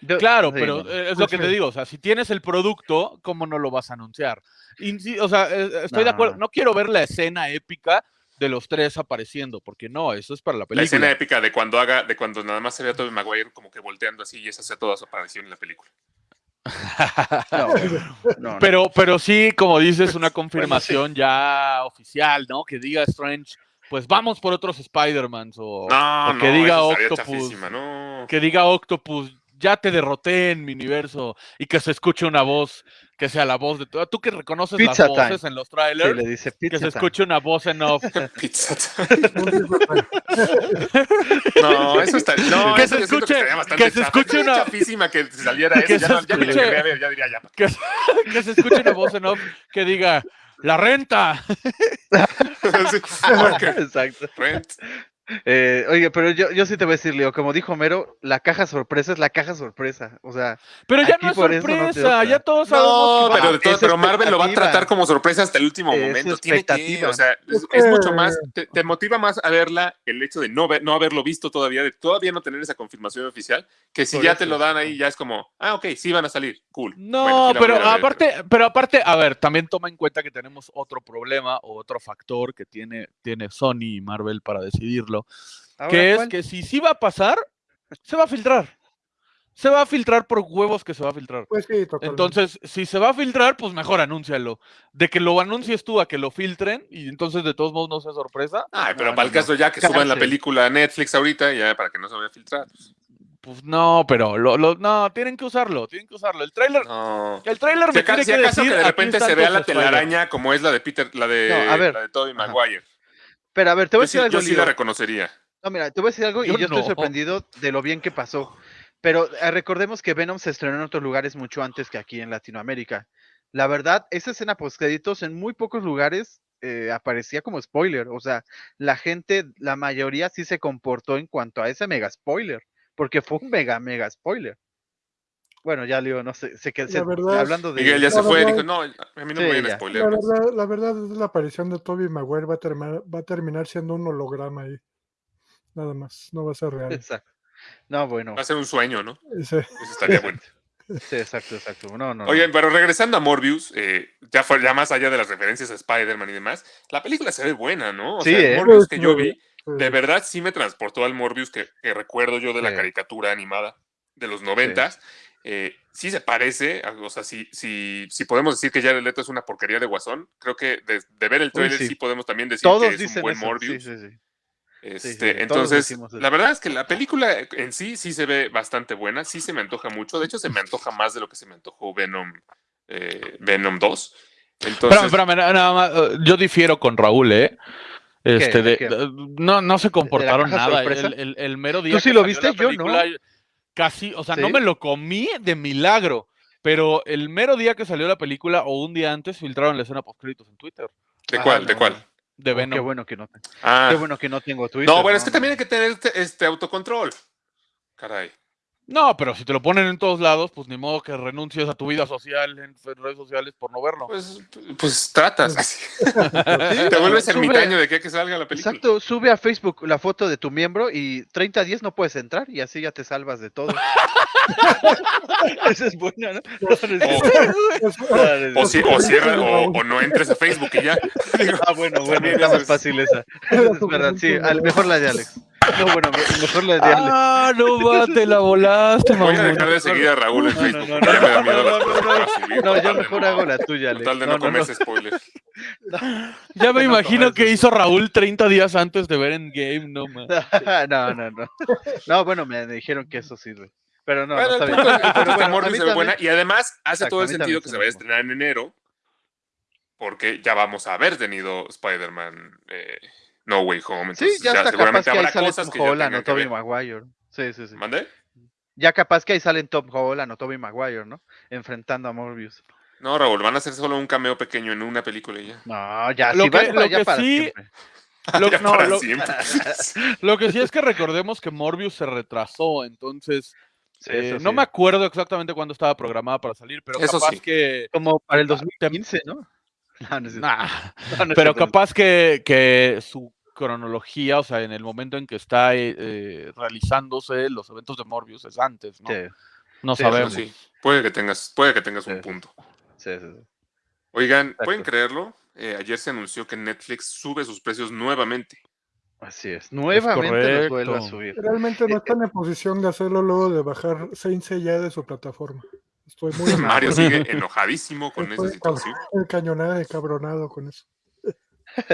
Yo- Claro, sí, pero eh, es lo que te digo, o sea, si tienes el producto, ¿cómo no lo vas a anunciar? Y o sea, eh, estoy de No. acuerdo, no quiero ver la escena épica de los tres apareciendo, porque no, eso es para la La película. escena épica de cuando haga, de cuando nada más se ve a Tobey Maguire como que volteando así y esa sea toda su aparición en la película. (laughs) No, no, no. Pero, pero sí, como dices, una (laughs) confirmación ya oficial, ¿no? Que diga Strange, pues vamos por otros Spider-Man o, No, o no, que diga Octopus, que diga Octopus, ya te derroté en mi universo y que se escuche una voz que sea la voz de tú, tú que reconoces Pizza las time. voces en los Sí, trailers, le dice que se time. escuche una voz en off. (laughs) Pizza. (laughs) Time. No, eso está. No, Que eso se escuche- que se escuche una- chafísima que saliera (laughs) eso. que ya, no, ya lo escuche- ver, ya diría ya. que, que se escuche una voz en off que diga la renta. Sí, Exacto. Rent. Eh, oye, pero yo, yo sí te voy a decir, Leo, como dijo Mero, la caja sorpresa es la caja sorpresa. O sea, Pero ya Aquí no es no sorpresa, ya todos sabemos No, que pero, de todo- pero Marvel lo va a tratar como sorpresa hasta el último Es momento. Tiene que, o sea, es, mucho más, te, te motiva más a verla el hecho de no, ver, no haberlo visto todavía, de todavía no tener esa confirmación oficial, que si Por ya eso, te lo dan ahí, ya es como, ah, ok, sí van a salir, cool. No, Bueno, sí la pero aparte, pero aparte, a ver, también toma en cuenta que tenemos otro problema o otro factor que tiene, tiene Sony y Marvel para decidirlo, ahora, que es ¿cuál? que si sí va a pasar, se va a filtrar. Se va a filtrar por huevos que se va a filtrar. Pues sí, totalmente. Entonces, si se va a filtrar, pues mejor anúncialo. De que lo anuncies tú a que lo filtren y entonces de todos modos no sea sorpresa, Ay, pero No, para no, el caso ya que suban la película a Netflix ahorita, ya para que no se vaya a filtrar. pues no, pero lo, lo- no, tienen que usarlo, tienen que usarlo. El tráiler, No. el tráiler Si, me aca- tiene si que acaso decir, que de repente se vea la telaraña como es la de Peter, la de, No, a ver. la de Tobey Ajá. Pero a ver, te voy a Yo sí, decir algo, yo sí la reconocería. No, mira, te voy a decir algo y Yo yo estoy sorprendido de lo bien que pasó. Pero eh, recordemos que Venom se estrenó en otros lugares mucho antes que aquí en Latinoamérica. La verdad, esa escena post créditos en muy pocos lugares eh, aparecía como spoiler. O sea, la gente, la mayoría sí se comportó en cuanto a ese mega spoiler, porque fue un mega, mega spoiler. Bueno, ya Leo, no sé, se, que- se- verdad- hablando de... Miguel ya La se fue y verdad- dijo, no, a mí no Sí, me vayan a spoiler. La más". verdad, la verdad es la aparición de Toby Maguire va a terminar, va a terminar siendo un holograma ahí. Nada más, no va a ser real. Exacto. No, bueno. Va a ser un sueño, ¿no? Ese- Eso estaría bueno. (laughs) Sí, exacto, exacto. No, no. no. Oye, pero regresando a Morbius, eh, ya, fue, ya más allá de las referencias a Spider-Man y demás, la película se ve buena, ¿no? O Sí, sea, el ¿eh? Morbius Sí, que sí, yo sí. vi, de verdad sí me transportó al Morbius que, que recuerdo yo de la Sí. caricatura animada de los noventas. Eh, sí se parece, o sea, si, si, si podemos decir que Jared Leto es una porquería de Guasón, creo que de, de ver el trailer sí. sí. podemos también decir Todos que es un buen eso. Morbius. Sí, sí, sí. Este, sí, sí, todos entonces, la verdad es que la película en sí sí se ve bastante buena, sí se me antoja mucho. De hecho, se me antoja más de lo que se me antojó Venom, eh, Venom 2. Entonces, espérame, na- nada más, eh, yo difiero con Raúl, ¿eh? Este, no, no se comportaron nada. El, el- el mero día ¿Tú sí que lo viste? Yo no. Casi, o sea, no me lo comí de milagro. Pero el mero día que salió la película o un día antes filtraron la escena post créditos en Twitter ¿de Ah, cuál? ¿De no, cuál? de Oh, Venom. Qué bueno que no, te- Ah, qué bueno que no tengo Twitter. no, bueno, es que también hay que tener este, este autocontrol. Caray. No, pero si te lo ponen en todos lados, pues ni modo que renuncies a tu vida social en redes sociales por no verlo. Pues, pues tratas. (laughs) Te vuelves ermitaño de que, que salga la película. Exacto, sube a Facebook la foto de tu miembro y 30 días no puedes entrar y así ya te salvas de todo. (laughs) (laughs) Esa es buena, ¿no? Es es O, o cierra o, o no entres a Facebook y ya. Ah, bueno, bueno, eso más es- fácil esa. Es verdad, sí, mejor la de Alex. No, bueno, me- mejor la de. Ah, no (laughs) va, te la volaste, voy a dejar de seguir a Raúl en No, Facebook. no, no, porque ya me da no, miedo no, no, no. No, yo mejor no- hago la tuya, Alex. tal de No, no no, no. comerse spoilers. (laughs) Ya me No imagino que hizo Raúl 30 días antes de ver en Game, no (laughs) man. No, no, no. No, bueno, me dijeron que eso sirve. Pero no, bueno, no está bien. Pero bueno, se ve buena y además hace Exacto, todo el sentido que se vaya a estrenar en enero porque ya vamos a haber tenido Spider-Man eh, No Way Home. Sí, ya está capaz que ahí sale Tom Holland o Tobey. Maguire. Sí, sí, sí. ¿Mandé? Ya capaz que ahí salen Tom Holland o Tobey Maguire, ¿no? Enfrentando a Morbius. No, Raúl, van a hacer solo un cameo pequeño en una película y ya. No, ya, Lo sí, que- lo que para sí- siempre. (laughs) Lo, Ya no, para lo- siempre. (laughs) lo que sí es que recordemos que Morbius se retrasó, entonces Sí, eh, eso no sí. me acuerdo exactamente cuándo estaba programada para salir, pero Eso capaz sí. que... Como para el Te- 2015, ¿no? (laughs) No, no es cierto. Nah, No, no pero capaz que, que su cronología, o sea, en el momento en que está eh, eh, realizándose los eventos de Morbius es antes, ¿no? Sí. No Sí, sabemos. Sí, puede que tengas, puede que tengas un punto. Sí, sí, sí. Oigan, ¿pueden creerlo? Eh, ayer se anunció que Netflix sube sus precios nuevamente. Así es. Nuevamente los vuelve a subir. Realmente no están en posición de hacerlo luego de bajar Saint ya de su plataforma. Estoy muy (laughs) Mario sigue enojadísimo con esa Estoy situación. cañonada y cabronado con eso.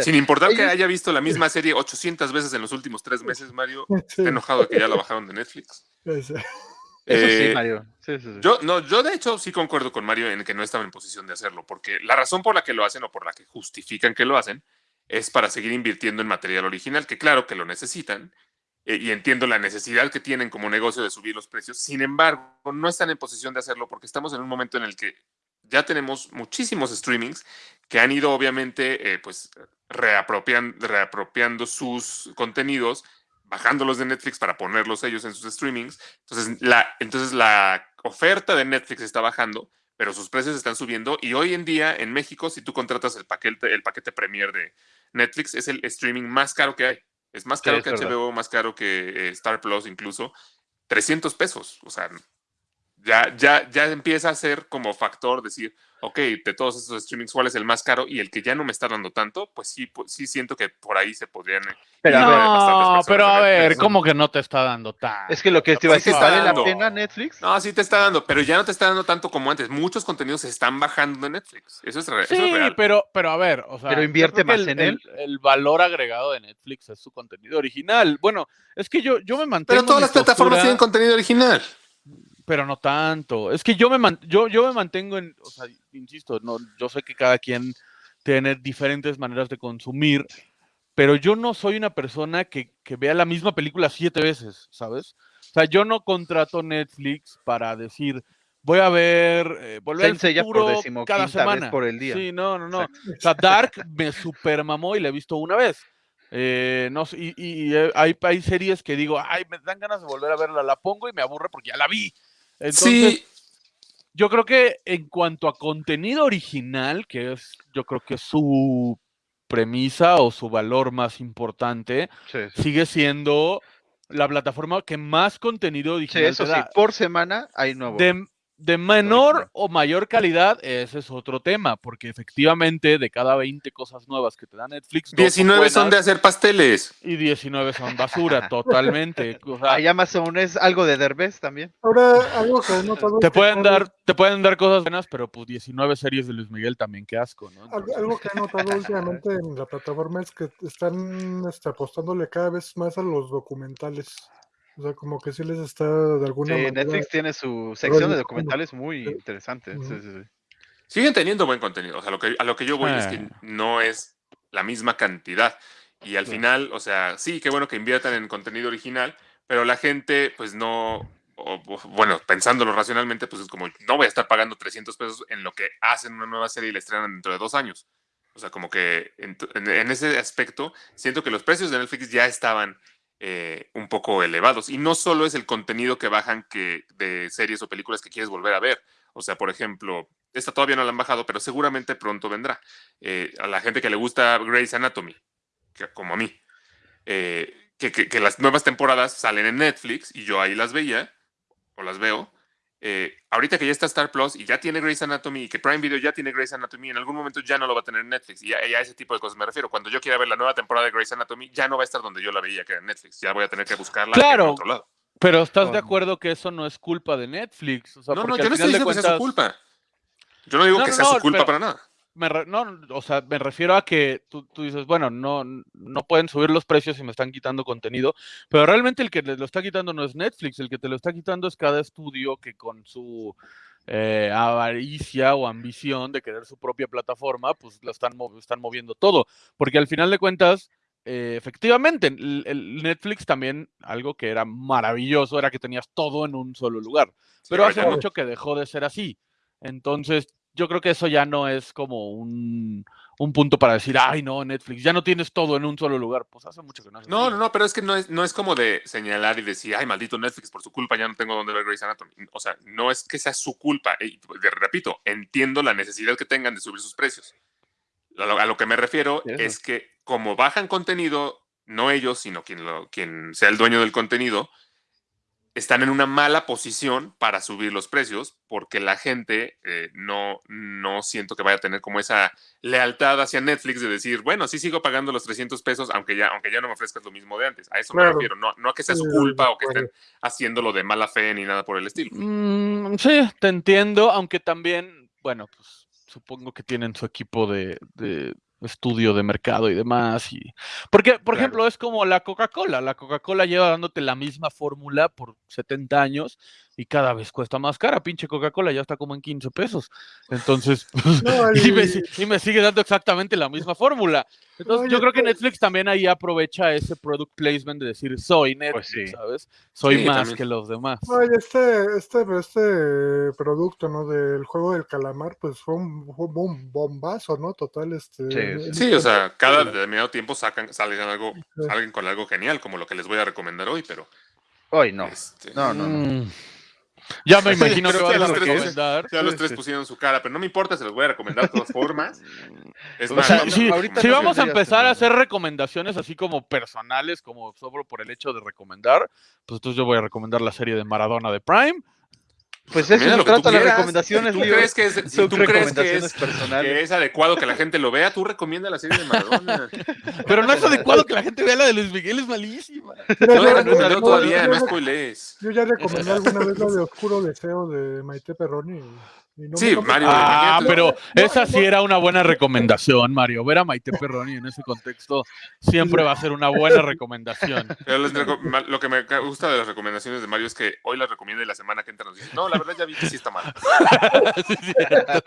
Sin importar que haya visto la misma serie 800 veces en los últimos tres meses, Mario Sí, está enojado de que ya la bajaron de Netflix. es- Eso Eh, sí, Mario. Sí, sí, sí. Yo, no, yo de hecho sí concuerdo con Mario en que no estaba en posición de hacerlo, porque la razón por la que lo hacen o por la que justifican que lo hacen es para seguir invirtiendo en material original, que claro que lo necesitan, eh, y entiendo la necesidad que tienen como negocio de subir los precios. Sin embargo, no están en posición de hacerlo porque estamos en un momento en el que ya tenemos muchísimos streamings que han ido obviamente eh, pues reapropian- reapropiando sus contenidos, bajándolos de Netflix para ponerlos ellos en sus streamings. Entonces la, entonces la oferta de Netflix está bajando, pero sus precios están subiendo y hoy en día en México, si tú contratas el paquete, el paquete Premier de Netflix, es el streaming más caro que hay. Es más caro que. HBO, más caro que eh, Star Plus incluso. 300 pesos. O sea, ya, ya, ya empieza a ser como factor decir, ok, de todos estos streamings, ¿cuál es el más caro? Y el que ya no me está dando tanto, pues sí, pues sí siento que por ahí se podrían... eh, Pero, No, pero a ver, Netflix. ¿cómo que no te está dando tan? Es que lo que te iba a Sí decir, está ¿vale la pena Netflix? No, sí te está dando, pero ya no te está dando tanto como antes. Muchos contenidos se están bajando de Netflix. Eso es, re- eso es Sí, real. pero, pero a ver, o sea, Pero invierte más el, en él. El, el valor agregado de Netflix es su contenido original. Bueno, es que yo, yo me mantengo. Pero todas las plataformas postura, tienen contenido original. Pero no tanto. Es que yo me, man- yo, yo me mantengo en, o sea, insisto, no, yo sé que cada quien tiene diferentes maneras de consumir, pero yo no soy una persona que, que vea la misma película siete veces, ¿sabes? O sea, yo no contrato Netflix para decir, voy a ver, eh, volver al por futuro decimoquinta cada vez semana. por el día. Sí, no, no, no. O sea, Dark me super mamó y la he visto una vez. Eh, no y, y- y, eh, hay, hay series que digo, ay, me dan ganas de volver a verla, la pongo y me aburre porque ya la vi. Entonces, sí, yo creo que en cuanto a contenido original, que es, yo creo que su premisa o su valor más importante, Sí, sí. sigue siendo la plataforma que más contenido Sí, original eso te sí, por semana hay nuevo. De, de menor o mayor calidad, ese es otro tema, porque efectivamente de cada 20 cosas nuevas que te da Netflix, dos 19 son de hacer pasteles. y 19 son basura, (laughs) totalmente. O sea, Hay Amazon, es algo de Derbez también. Ahora, algo que es te pueden dar, te pueden dar cosas buenas, pero pues 19 series de Luis Miguel también, qué asco, ¿no? Entonces, algo que he notado (laughs) últimamente en la plataforma es que están este, apostándole cada vez más a los documentales. O sea, como que sí les está de alguna Sí, manera. Netflix tiene su sección de documentales muy Sí. interesante. sí, sí, sí. Siguen teniendo buen contenido. O sea, lo que, a lo que yo voy es que Ah. no es la misma cantidad. Y al final, o sea, sí, qué bueno que inviertan en contenido original, pero la gente, pues no, o- o- bueno, pensándolo racionalmente, pues es como, no voy a estar pagando 300 pesos en lo que hacen una nueva serie y la estrenan dentro de dos años. O sea, como que en, en- en ese aspecto, siento que los precios de Netflix ya estaban eh, un poco elevados. Y no solo es el contenido que bajan que, de series o películas que quieres volver a ver. O sea, por ejemplo, esta todavía no la han bajado, pero seguramente pronto vendrá. Eh, a la gente que le gusta Grey's Anatomy, que, como a mí, eh, que, que- que las nuevas temporadas salen en Netflix y yo ahí las veía, o las veo. Eh, ahorita que ya está Star Plus y ya tiene Grey's Anatomy y que Prime Video ya tiene Grey's Anatomy, en algún momento ya no lo va a tener en Netflix. Y a, y a ese tipo de cosas me refiero. Cuando yo quiera ver la nueva temporada de Grey's Anatomy, ya no va a estar donde yo la veía, que era en Netflix. Ya voy a tener que buscarla Claro. en otro lado. Pero estás de acuerdo que eso no es culpa de Netflix. O sea, No, no, yo no estoy diciendo que sea su cuentas- culpa. Yo no digo No, que no, sea no, su culpa pero- para nada. Me re- no, o sea, me refiero a que tú, tú dices, bueno, no, no pueden subir los precios y me están quitando contenido, pero realmente el que te lo está quitando no es Netflix, el que te lo está quitando es cada estudio que con su eh, avaricia o ambición de querer su propia plataforma, pues lo están, están moviendo todo, porque al final de cuentas, eh, efectivamente, el, el Netflix también, algo que era maravilloso, era que tenías todo en un solo lugar, pero hace mucho que dejó de ser así. Entonces, yo creo que eso ya no es como un, un punto para decir, ay, no, Netflix, ya no tienes todo en un solo lugar. Pues hace mucho que no No, no, no, pero es que no es, no es como de señalar y decir, ay, maldito Netflix, por su culpa ya no tengo donde ver Grey's Anatomy. O sea, no es que sea su culpa. Y, repito, entiendo la necesidad que tengan de subir sus precios. A lo, a lo que me refiero Sí, es que como bajan contenido, no ellos, sino quien, lo, quien sea el dueño del contenido, están en una mala posición para subir los precios porque la gente eh, no, no siento que vaya a tener como esa lealtad hacia Netflix de decir, bueno, sí sigo pagando los 300 pesos aunque ya, aunque ya no me ofrezcas lo mismo de antes. A eso me refiero, no, no a que sea su culpa o que estén acuerdo. haciéndolo de mala fe ni nada por el estilo. Mm, sí, te entiendo, aunque también, bueno, pues supongo que tienen su equipo de, de estudio de mercado y demás. Y... Porque, por Claro. ejemplo, es como la Coca-Cola. La Coca-Cola lleva dándote la misma fórmula por 70 años y cada vez cuesta más cara. Pinche Coca-Cola ya está como en 15 pesos. Entonces, pues, No, (laughs) y, me, y- sigue dando exactamente la misma fórmula. Entonces, No, yo creo que este- Netflix también ahí aprovecha ese product placement de decir, soy Netflix, sí. ¿sabes? Soy Sí, más también. que los demás. Oye, este, este, este producto, ¿no? Del juego del calamar, pues fue un, fue un bombazo, ¿no? Total, este. Sí, Sí, o sea, cada determinado tiempo sacan, salen algo, salen con algo genial, como lo que les voy a recomendar hoy, pero Hoy no. este, No, no, no. Mm. Ya (laughs) me imagino que sí, a tres recomendar. ya los tres pusieron su cara, pero no me importa, se los voy a recomendar de todas formas. Es O más, sea, Si, no, si- ahorita si no vamos a empezar a que- hacer recomendaciones así como personales, como solo por el hecho de recomendar, pues entonces yo voy a recomendar la serie de Maradona de Prime. Pues eso recomienda se lo que tú trata las recomendaciones, tú Leo. crees que es, tú crees que es, personales. que es adecuado que la gente lo vea, tú recomienda la serie de Maradona. (laughs) Pero no es adecuado que la gente vea la de Luis Miguel, es malísima. No la yo- he recomendado yo- todavía, no spoilees. Yo ya recomendé alguna vez la de Oscuro Deseo de Maite Perroni. No Sí, Mario, Ah, pero esa sí era una buena recomendación, Mario. Ver a Maite Perroni en ese contexto siempre va a ser una buena recomendación. (laughs) Pero les reco- ma- lo que me gusta de las recomendaciones de Mario es que hoy las recomienda y la semana que entra nos dice, no, la verdad ya vi que sí está mal. (laughs) Sí, cierto.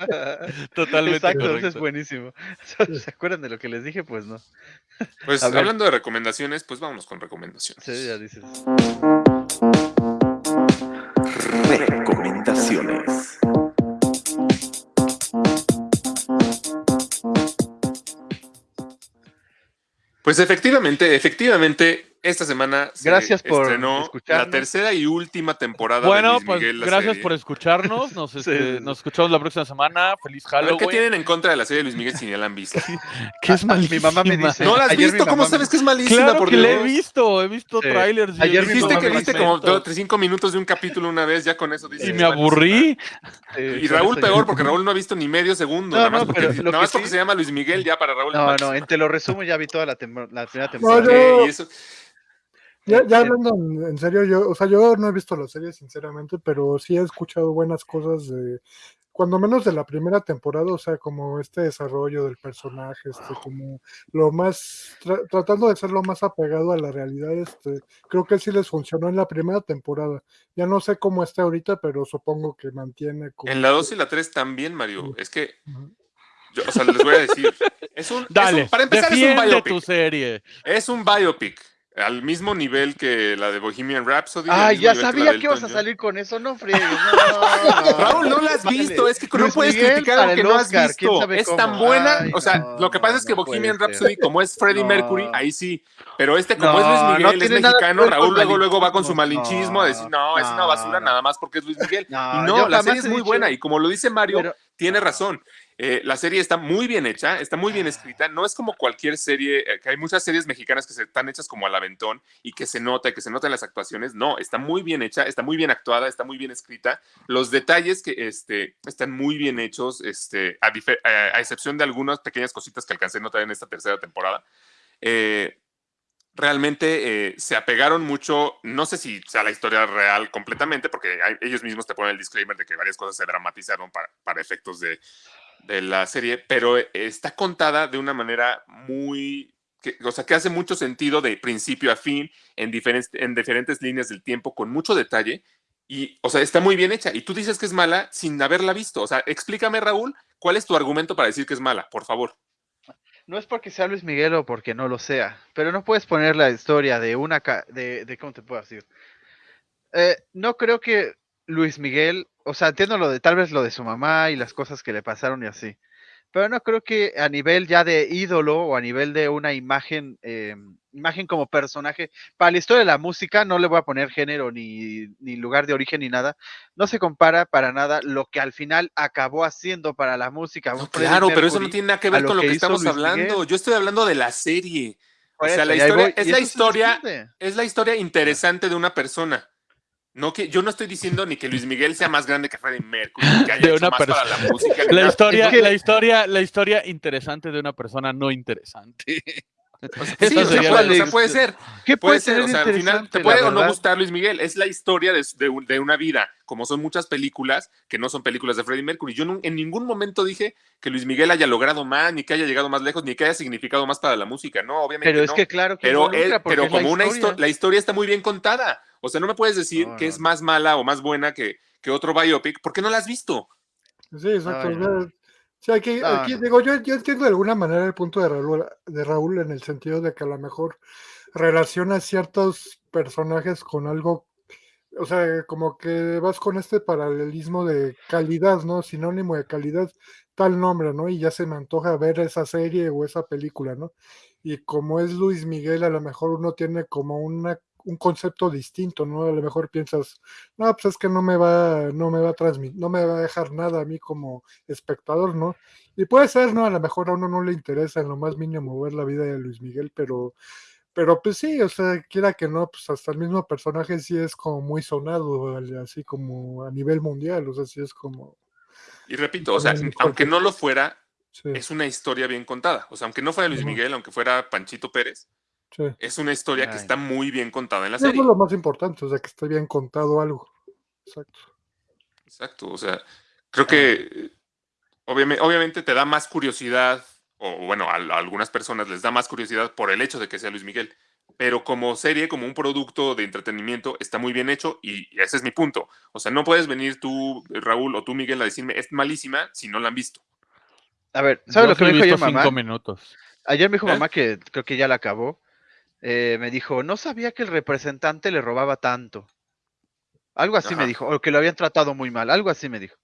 (laughs) Totalmente Exacto, eso es buenísimo. ¿Se acuerdan de lo que les dije? Pues no. Pues A ver. hablando de recomendaciones, pues vámonos con recomendaciones. Sí, ya dices. Recomendaciones. Pues efectivamente, efectivamente, esta semana se Gracias por estrenó la escucharnos. tercera y última temporada de Bueno, Luis pues Miguel. la gracias serie. por escucharnos. Nos, (laughs) este, sí, nos escuchamos la próxima semana. Feliz ver, ¿qué Halloween. tienen en contra de la serie de Luis Miguel si ni la han visto? (laughs) Que es Ah, (laughs) mi mamá me malísima. dice- ¿No la has ayer visto? ¿Cómo me- sabes que es malísima, Claro por que la he visto, he visto Sí. trailers. y Ayer Dijiste que viste como cinco minutos de un capítulo una vez, ya con eso dices. Y "Es me malísima". aburrí. Sí, Y Raúl peor, porque Raúl no ha visto ni medio segundo. No, nada más no, porque, nada más porque sí- se llama Luis Miguel, ya para Raúl. No, no, malísima. en Te lo resumo ya vi toda la, la primera No, temporada. y eso- Ya, ya Eh, hablando en, en serio, yo, o sea, yo no he visto la serie sinceramente, pero sí he escuchado buenas cosas de, cuando menos de la primera temporada, o sea, como este desarrollo del personaje, este, como lo más, tra- tratando de ser lo más apegado a la realidad, este, creo que sí les funcionó en la primera temporada. Ya no sé cómo está ahorita, pero supongo que mantiene como En la 2 y la 3 también, Mario. Es que, yo, o sea, les voy a decir. (laughs) Es un, es Dale, un- para empezar, es un biopic. tu serie. Es un biopic. Al mismo nivel que la de Bohemian Rhapsody. mismo ya que sabía que ibas a salir con eso, no (laughs) friegues. No, Raúl, no la has visto, es que no puedes Miguel criticar algo que no has Oscar, visto. Es cómo. tan buena, Ay, o sea, no, lo que pasa es que Bohemian ser. Rhapsody, como es Freddie No. Mercury, ahí sí. Pero este, como es Luis no Miguel, es mexicano, Raúl luego, luego va con su malinchismo. a decir, no, es una basura no. nada más porque es Luis Miguel. No, y no, la serie es muy buena y como lo dice Mario, Pero- tiene razón. Eh, la serie está muy bien hecha, está muy bien escrita. No es como cualquier serie, eh, que hay muchas series mexicanas que se, están hechas como al aventón y que se nota, que se notan las actuaciones. No, está muy bien hecha, está muy bien actuada, está muy bien escrita. Los detalles que este, están muy bien hechos, este, a, a- a excepción de algunas pequeñas cositas que alcancé a notar en esta tercera temporada. Eh, realmente eh, se apegaron mucho, no sé si sea la historia real completamente, porque ellos mismos te ponen el disclaimer de que varias cosas se dramatizaron para, para efectos de, de la serie, pero eh, está contada de una manera muy, o sea, que hace mucho sentido de principio a fin, en diferentes, en diferentes líneas del tiempo, con mucho detalle, y, o sea, está muy bien hecha. Y tú dices que es mala sin haberla visto. O sea, explícame, Raúl, ¿cuál es tu argumento para decir que es mala? Por favor. No es porque sea Luis Miguel o porque no lo sea, pero no puedes poner la historia de una ca- de, cómo te puedo decir. Eh, no creo que Luis Miguel, o sea, entiendo lo de tal vez lo de su mamá y las cosas que le pasaron y así, pero no creo que a nivel ya de ídolo o a nivel de una imagen, eh, imagen como personaje, para la historia de la música no le voy a poner género ni, ni lugar de origen ni nada, no se compara para nada lo que al final acabó haciendo para la música. Claro, pero eso no tiene nada que ver lo con lo que estamos Luis hablando. Miguel. Yo estoy hablando de la serie. Por o sea, eso, la historia voy, es la historia, es la historia interesante de una persona. No que, yo no estoy diciendo ni que Luis Miguel sea más grande que Freddie Mercury, que (laughs) haya De hecho una más persona. para la música. La historia, Es que- la historia, la historia interesante de una persona no interesante. (laughs) O sea, Esa sí, o sea, puede, o sea, puede ser. ¿Qué Puede puede ser, ser o sea, al final te puede o no gustar Luis Miguel, es la historia de, de un- de una vida, como son muchas películas que no son películas de Freddie Mercury. Yo en ningún momento dije que Luis Miguel haya logrado más, ni que haya llegado más lejos, ni que haya significado más para la música, no, obviamente Pero es que claro que pero, él- pero como una historia. la historia está muy bien contada. O sea, no me puedes decir No, que no, es más mala o más buena que, que otro biopic, porque no la has visto. Sí, exacto. Ay, o sea, aquí, No, aquí no. digo, yo, yo entiendo de alguna manera el punto de Raúl, de Raúl en el sentido de que a lo mejor relaciona ciertos personajes con algo, o sea, como que vas con este paralelismo de calidad, ¿no? Sinónimo de calidad, tal nombre, ¿no? Y ya se me antoja ver esa serie o esa película, ¿no? Y como es Luis Miguel, a lo mejor uno tiene como una, un concepto distinto, ¿no? A lo mejor piensas, no, pues es que no me va, no me va a transmitir, no me va a dejar nada a mí como espectador, ¿no? Y puede ser, ¿no? A lo mejor a uno no le interesa en lo más mínimo ver la vida de Luis Miguel, pero, pero pues sí, o sea, quiera que no, pues hasta el mismo personaje sí es como muy sonado, así como a nivel mundial, o sea, sí es como, Y repito, o sea, aunque no lo fuera, sí, es una historia bien contada. O sea, aunque no fuera Luis. Miguel, aunque fuera Panchito Pérez, sí. es una historia que está muy bien contada en la Eso serie. es lo más importante, o sea, que esté bien contado algo. Exacto. Exacto, o sea, creo que obviamente, obviamente te da más curiosidad, o bueno, a, a algunas personas les da más curiosidad por el hecho de que sea Luis Miguel, pero como serie, como un producto de entretenimiento, está muy bien hecho y ese es mi punto. O sea, no puedes venir tú, Raúl, o tú, Miguel, a decirme, es malísima si no la han visto. A ver, ¿sabes Yo lo que me dijo ayer mamá? cinco minutos. Ayer me dijo ¿Eh? mamá que creo que ya la acabó. Eh, me dijo, no sabía que el representante le robaba tanto. Algo así me dijo, o que lo habían tratado muy mal, algo así me dijo.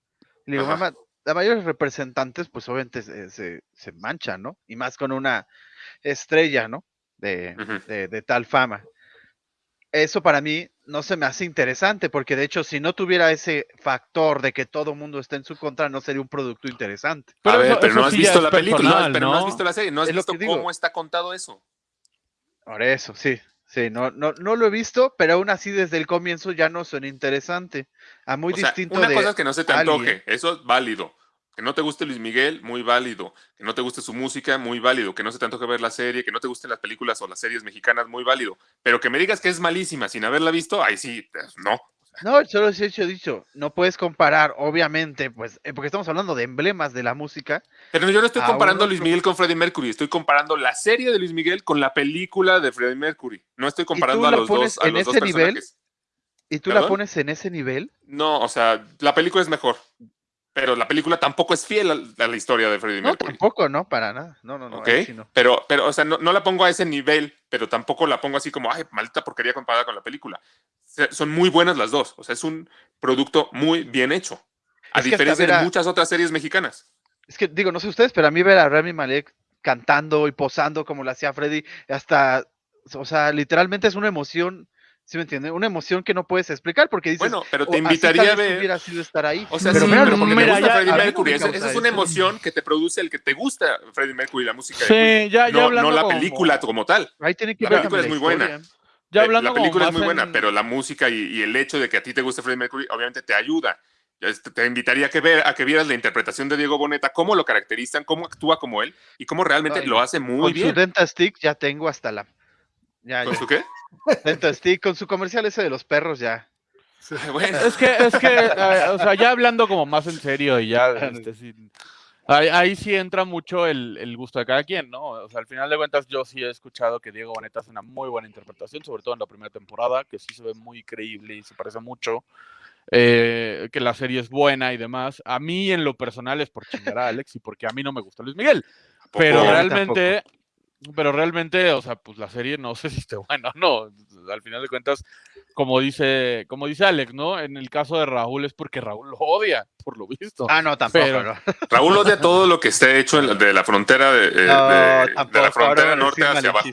Le digo, Ajá. mamá, la mayoría de los representantes, pues obviamente se, se, se manchan, ¿no? Y más con una estrella, ¿no? De, de, de tal fama. Eso para mí no se me hace interesante, porque de hecho, si no tuviera ese factor de que todo mundo está en su contra, no sería un producto interesante. a ver, eso- pero eso no has sí visto la película, no, pero no has visto la serie, no has Es lo visto cómo está contado eso. Por eso, sí, sí, no, no, no lo he visto, pero aún así desde el comienzo ya no suena interesante. A muy o sea, distinto una de cosa es que no se te alguien. antoje, eso es válido. Que no te guste Luis Miguel, muy válido. Que no te guste su música, muy válido. Que no se te antoje ver la serie, que no te gusten las películas o las series mexicanas, muy válido. Pero que me digas que es malísima sin haberla visto, ahí sí, pues, no. No, solo he hecho dicho, no puedes comparar, obviamente, pues, eh, porque estamos hablando de emblemas de la música. Pero yo no estoy A comparando a Luis Miguel con Freddie Mercury, estoy comparando la serie de Luis Miguel con la película de Freddie Mercury. No estoy comparando a los dos, a en los dos ese nivel? Y tú la pones en ese nivel. No, o sea, la película es mejor. Pero la película tampoco es fiel a, a la historia de Freddie No, Mercury. tampoco, no, para nada. No, no, no. ¿ok? ahí sí no. Pero, pero, o sea, no, no la pongo a ese nivel, pero tampoco la pongo así como, ay, maldita porquería comparada con la película. Son muy buenas las dos. O sea, es un producto muy bien hecho. A Es diferencia a- de muchas otras series mexicanas. Es que digo, no sé ustedes, pero a mí ver a Rami Malek cantando y posando como lo hacía Freddy, hasta, o sea, literalmente es una emoción, ¿sí me entienden? Una emoción que no puedes explicar porque dices, Bueno, pero "Oh, te así invitaría a ver. hubiera sido estar ahí. O sea, pero sí, mira, pero porque mira, te gusta ya- Freddie a mí no me Mercury. Esa, es una emoción que te produce el que te gusta Freddie Mercury, la música de Sí, ya, ya no, hablando no la película como tal. Ahí tiene que La ver película es muy buena. Ya hablando la película es muy buena, en- pero la música y, y el hecho de que a ti te guste Freddie Mercury, obviamente te ayuda. Te invitaría a que, ver, a que vieras la interpretación de Diego Boneta, cómo lo caracterizan, cómo actúa como él y cómo realmente Ay, lo hace muy Con bien. su Denta Stick ya tengo hasta la... Ya, ¿Con ya. su qué? (laughs) Denta Stick, con su comercial ese de los perros ya. (laughs) Bueno, Es que, es que, eh, o sea, ya hablando como más en serio y ya, (laughs) este, ahí, ahí sí entra mucho el, el gusto de cada quien, ¿no? O sea, al final de cuentas yo sí he escuchado que Diego Boneta hace una muy buena interpretación, sobre todo en la primera temporada, que sí se ve muy creíble y se parece mucho, eh, que la serie es buena y demás. A mí en lo personal es por chingar a Alex y porque a mí no me gusta Luis Miguel, pero realmente... Pero realmente, o sea, pues la serie no sé si esté (laughs) buena o no. Al final de cuentas, como dice, como dice Alex, ¿no? En el caso de Raúl es porque Raúl lo odia, por lo visto. Ah, no, tampoco. Pero- no. (laughs) Raúl odia todo lo que esté hecho en la- de la frontera de, eh, No, de- la frontera norte hacia abajo.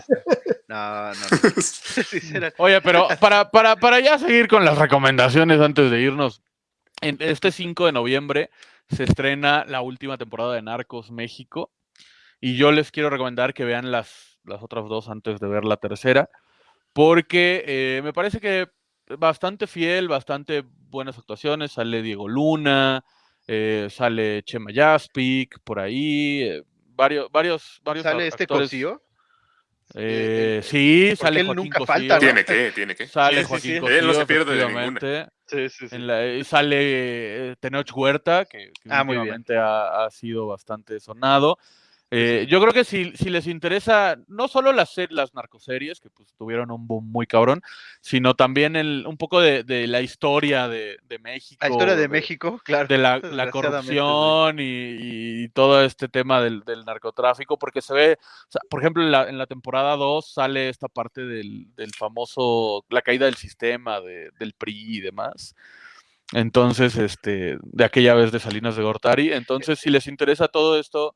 No, no. (laughs) Oye, pero para, para, para ya seguir con las recomendaciones antes de irnos, en este 5 de noviembre se estrena la última temporada de Narcos México y yo les quiero recomendar que vean las, las otras dos antes de ver la tercera, porque eh, me parece que bastante fiel, bastante buenas actuaciones. Sale Diego Luna, eh, sale Chema Jaspic, por ahí, eh, varios, varios, varios ¿Sale este. Cosío? Eh, eh, sí, sale él Joaquín nunca Cosío, falta, ¿no? Tiene que, tiene que. Sale Sí, Joaquín sí. Cosío, Él no se pierde de ninguna. efectivamente. Sí, sí, sí. En la- y sale eh, Tenoch Huerta, que, que Ah, muy bien. últimamente ha, ha sido bastante sonado. Eh, Yo creo que si, si les interesa no solo las, las narcoseries, que pues tuvieron un boom muy cabrón, sino también el, un poco de, de la historia de, de México. La historia de México, claro. De la, la corrupción y, y todo este tema del, del narcotráfico, porque se ve, o sea, por ejemplo, en la, en la temporada 2 sale esta parte del, del famoso, la caída del sistema, de- del PRI y demás. Entonces, este, de aquella vez de Salinas de Gortari. Entonces, si les interesa todo esto,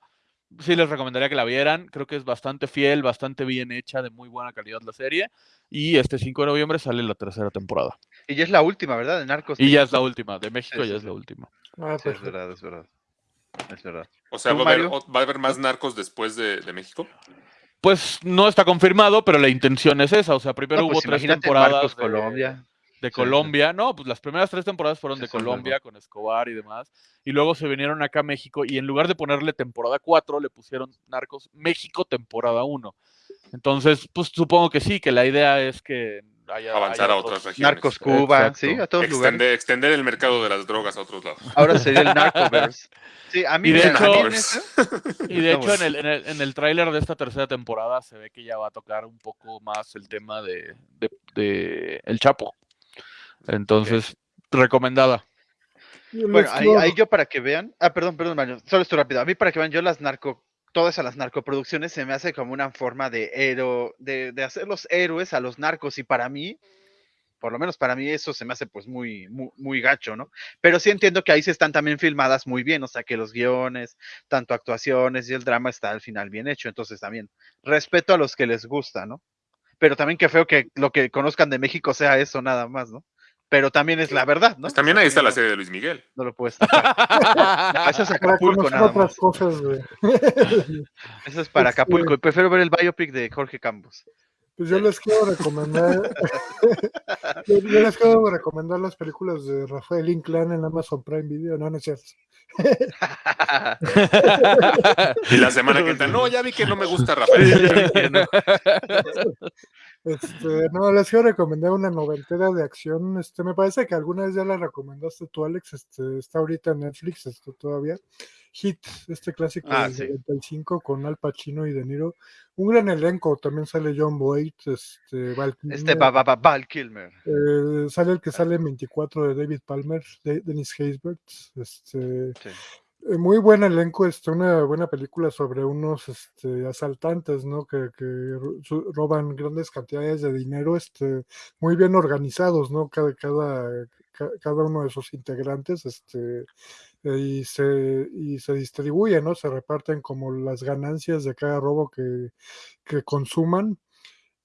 sí les recomendaría que la vieran. Creo que es bastante fiel, bastante bien hecha, de muy buena calidad la serie. Y este 5 de noviembre sale la tercera temporada. Y ya es la última, ¿verdad? De Narcos. Y ya es la última, de México Sí, ya sí, es la última. Ah, Sí, es verdad, es verdad. Es verdad. O sea, ¿Tú, ¿va a, haber, Mario? ot- ¿va a haber más narcos después de, de México? Pues no está confirmado, pero la intención es esa. O sea, primero No, hubo pues tres temporadas Marcos de, Colombia. De sí. Colombia. No, pues las primeras tres temporadas fueron Sí, de Colombia con Escobar y demás. Y luego se vinieron acá a México y en lugar de ponerle temporada 4, le pusieron Narcos México temporada 1. Entonces, pues supongo que sí, que la idea es que haya... Avanzar haya a otros- otras regiones. Narcos Cuba, Exacto. sí, a todos lugares. Extender, extender el mercado de las drogas a otros lados. Ahora sería el (laughs) Narcoverse. Sí, a mí, Y de hecho- (laughs) Y de hecho, en el, en el, en el tráiler de esta tercera temporada se ve que ya va a tocar un poco más el tema de, de- de El Chapo. Entonces, recomendada. Bueno, ahí, yo para que vean. Ah, perdón, perdón, Mario. Solo esto rápido. A mí para que vean, yo las narco, todas a las narcoproducciones se me hace como una forma de héroe, de, de hacer los héroes a los narcos. Y para mí, por lo menos para mí, eso se me hace pues muy, muy, muy gacho, ¿no? Pero sí entiendo que ahí se están también filmadas muy bien. O sea, que los guiones, tanto actuaciones y el drama está al final bien hecho. Entonces también respeto a los que les gusta, ¿no? Pero también qué feo que lo que conozcan de México sea eso nada más, ¿no? Pero también es la verdad, ¿no? Pues también ahí está la no- serie de Luis Miguel. No lo puedes tapar. (laughs) Eso es para Acapulco nada otras más. cosas. (laughs) Eso es para Este- Acapulco. Y prefiero ver el biopic de Jorge Campos. Pues yo les quiero recomendar. (laughs) yo, yo les quiero recomendar las películas de Rafael Inclán en Amazon Prime Video. No, no es cierto. Y la semana que entra, no, ya vi que no me gusta Rafael. Este, no, les quiero recomendar una noventera de acción. Este, me parece que alguna vez ya la recomendaste tú, Alex. Este, está ahorita en Netflix, este, todavía. Hit, este clásico Ah, del sí. 95 con Al Pacino y De Niro. Un gran elenco, también sale John Boyd, este, Val Este Kilmer, va, va, va, Val Kilmer. eh, sale el que sale en 24 de David Palmer, de Dennis Haysbert. Este, Sí. Eh, muy buen elenco, este, una buena película sobre unos este, asaltantes, ¿no? Que, que roban grandes cantidades de dinero, este, muy bien organizados, ¿no? Cada, cada, ca- cada uno de sus integrantes, este, y se, y se distribuye, ¿no? Se reparten como las ganancias de cada robo que, que consuman.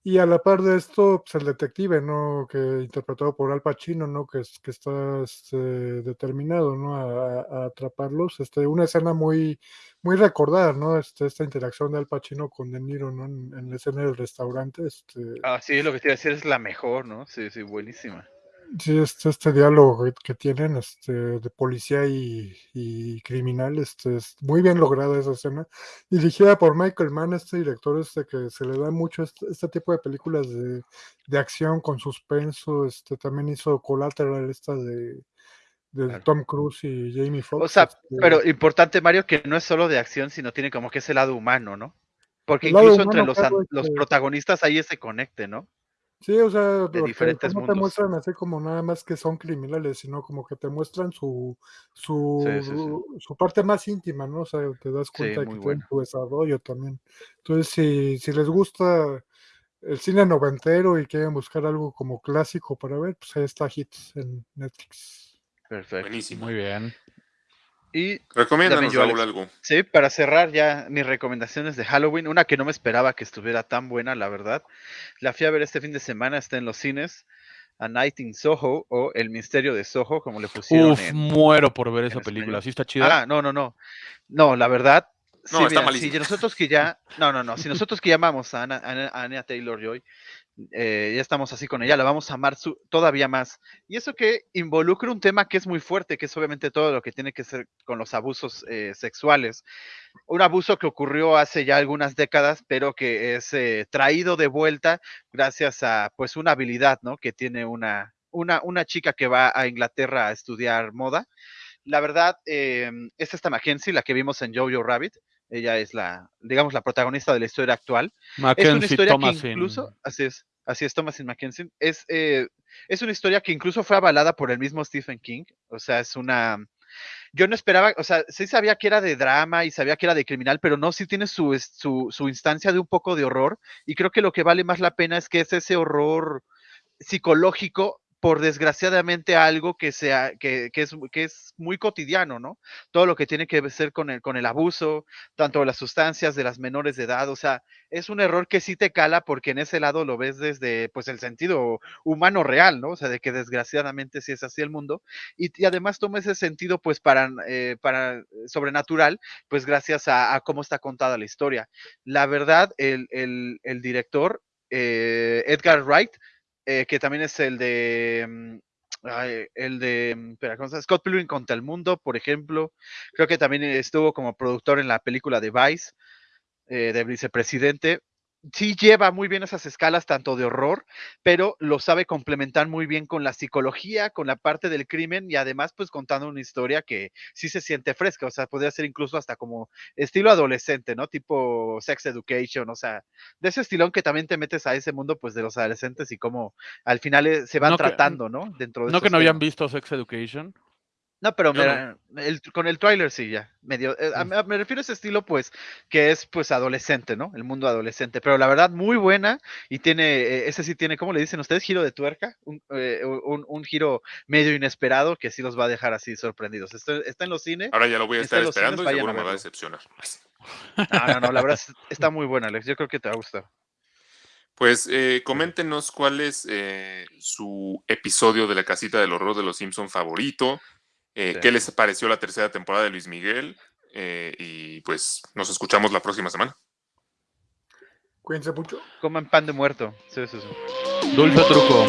Y a la par de esto, pues el detective, ¿no? Que interpretado por Al Pacino, ¿no? Que, que está este, determinado, ¿no? A atraparlos. Este, una escena muy, muy recordada, ¿no? Este, esta interacción de Al Pacino con De Niro, ¿no? En, en la escena del restaurante. Este, Ah, sí, lo que te iba a decir es la mejor, ¿no? Sí, sí, buenísima. Sí, este, este diálogo que, que tienen este, de policía y, y criminal, este, es muy bien lograda esa escena. Dirigida por Michael Mann, este director este que se le da mucho este, este tipo de películas de, de acción con suspenso. Este, también hizo Collateral, esta de, de Claro. Tom Cruise y Jamie Foxx. O sea, este, pero importante, Mario, que no es solo de acción, sino tiene como que ese lado humano, ¿no? Porque incluso entre los, los protagonistas hay ese conecte, ¿no? Sí, o sea, porque diferentes no te mundos. muestran así como nada más que son criminales, sino como que te muestran su su, Sí, sí, sí. su parte más íntima, ¿no? O sea, te das cuenta de que tienen su desarrollo también. Entonces, si, si les gusta el cine noventero y quieren buscar algo como clásico para ver, pues ahí está Hits en Netflix. Perfecto. Buenísimo. Muy bien. Y Recomiéndanos, yo, Raúl, algo. sí, para cerrar ya mis recomendaciones de Halloween, una que no me esperaba que estuviera tan buena, la verdad. La fui a ver este fin de semana, está en los cines. A Night in Soho o El Misterio de Soho, como le pusieron Uf, en, muero por ver esa película. español. ¿Sí está chida? Ah, no, no, no. No, la verdad. No, sí, está mira, si nosotros que ya. No, no, no. Si nosotros que llamamos a Ana, Taylor Joy, eh, ya estamos así con ella, la vamos a amar su- todavía más. Y eso que involucra un tema que es muy fuerte, que es obviamente todo lo que tiene que ser con los abusos eh, sexuales. Un abuso que ocurrió hace ya algunas décadas, pero que es eh, traído de vuelta gracias a pues una habilidad, ¿no? Que tiene una, una, una chica que va a Inglaterra a estudiar moda. La verdad, eh, es esta Mackenzie, la que vimos en Jojo Rabbit. Ella es la, digamos, la protagonista de la historia actual. Es una Mackenzie historia Thomasin. que incluso, así es, así es, Thomasin Mackenzie, es, eh, es una historia que incluso fue avalada por el mismo Stephen King, o sea, es una, yo no esperaba, o sea, sí sabía que era de drama y sabía que era de criminal, pero no, sí tiene su, su, su instancia de un poco de horror, y creo que lo que vale más la pena es que es ese horror psicológico por desgraciadamente algo que sea que, que es, que es muy cotidiano, ¿no? Todo lo que tiene que ver con el, con el abuso, tanto de las sustancias de las menores de edad, o sea, es un error que sí te cala porque en ese lado lo ves desde pues el sentido humano real, ¿no? O sea, de que desgraciadamente sí es así el mundo y, además toma ese sentido pues para, eh, para sobrenatural, pues gracias a, cómo está contada la historia. La verdad, el, el, el director eh, Edgar Wright eh, que también es el de. mm, el de. mm. Scott Pilgrim contra el mundo, por ejemplo. Creo que también estuvo como productor en la película de Vice, eh, de vicepresidente. Sí lleva muy bien esas escalas, tanto de horror, pero lo sabe complementar muy bien con la psicología, con la parte del crimen y además, pues contando una historia que sí se siente fresca. O sea, podría ser incluso hasta como estilo adolescente, ¿no? Tipo Sex Education, o sea, de ese estilón que también te metes a ese mundo, pues de los adolescentes y cómo al final eh, se van No que- tratando, ¿no? Dentro de ¿No que no habían visto Sex Education? No, pero el- con el trailer sí, ya. Medio, eh, a- a- me refiero a ese estilo, pues, que es pues adolescente, ¿no? El mundo adolescente. Pero la verdad, muy buena. Y tiene, eh, ese sí tiene, ¿cómo le dicen ustedes? Giro de tuerca. Un, eh, un, un giro medio inesperado que sí los va a dejar así sorprendidos. Está, está en los cines. Ahora ya lo voy a estar cines, esperando y seguro me va a decepcionar. No, no, no, la verdad es- (laughs) está muy buena, Alex. Yo creo que te va a gustar. Pues eh, coméntenos cuál es eh, su episodio de la casita del horror de los Simpson favorito, eh, Sí. qué les pareció la tercera temporada de Luis Miguel eh, y pues nos escuchamos la próxima semana. Cuídense mucho. Coman pan de muerto. Sí, sí, sí. Dulce truco.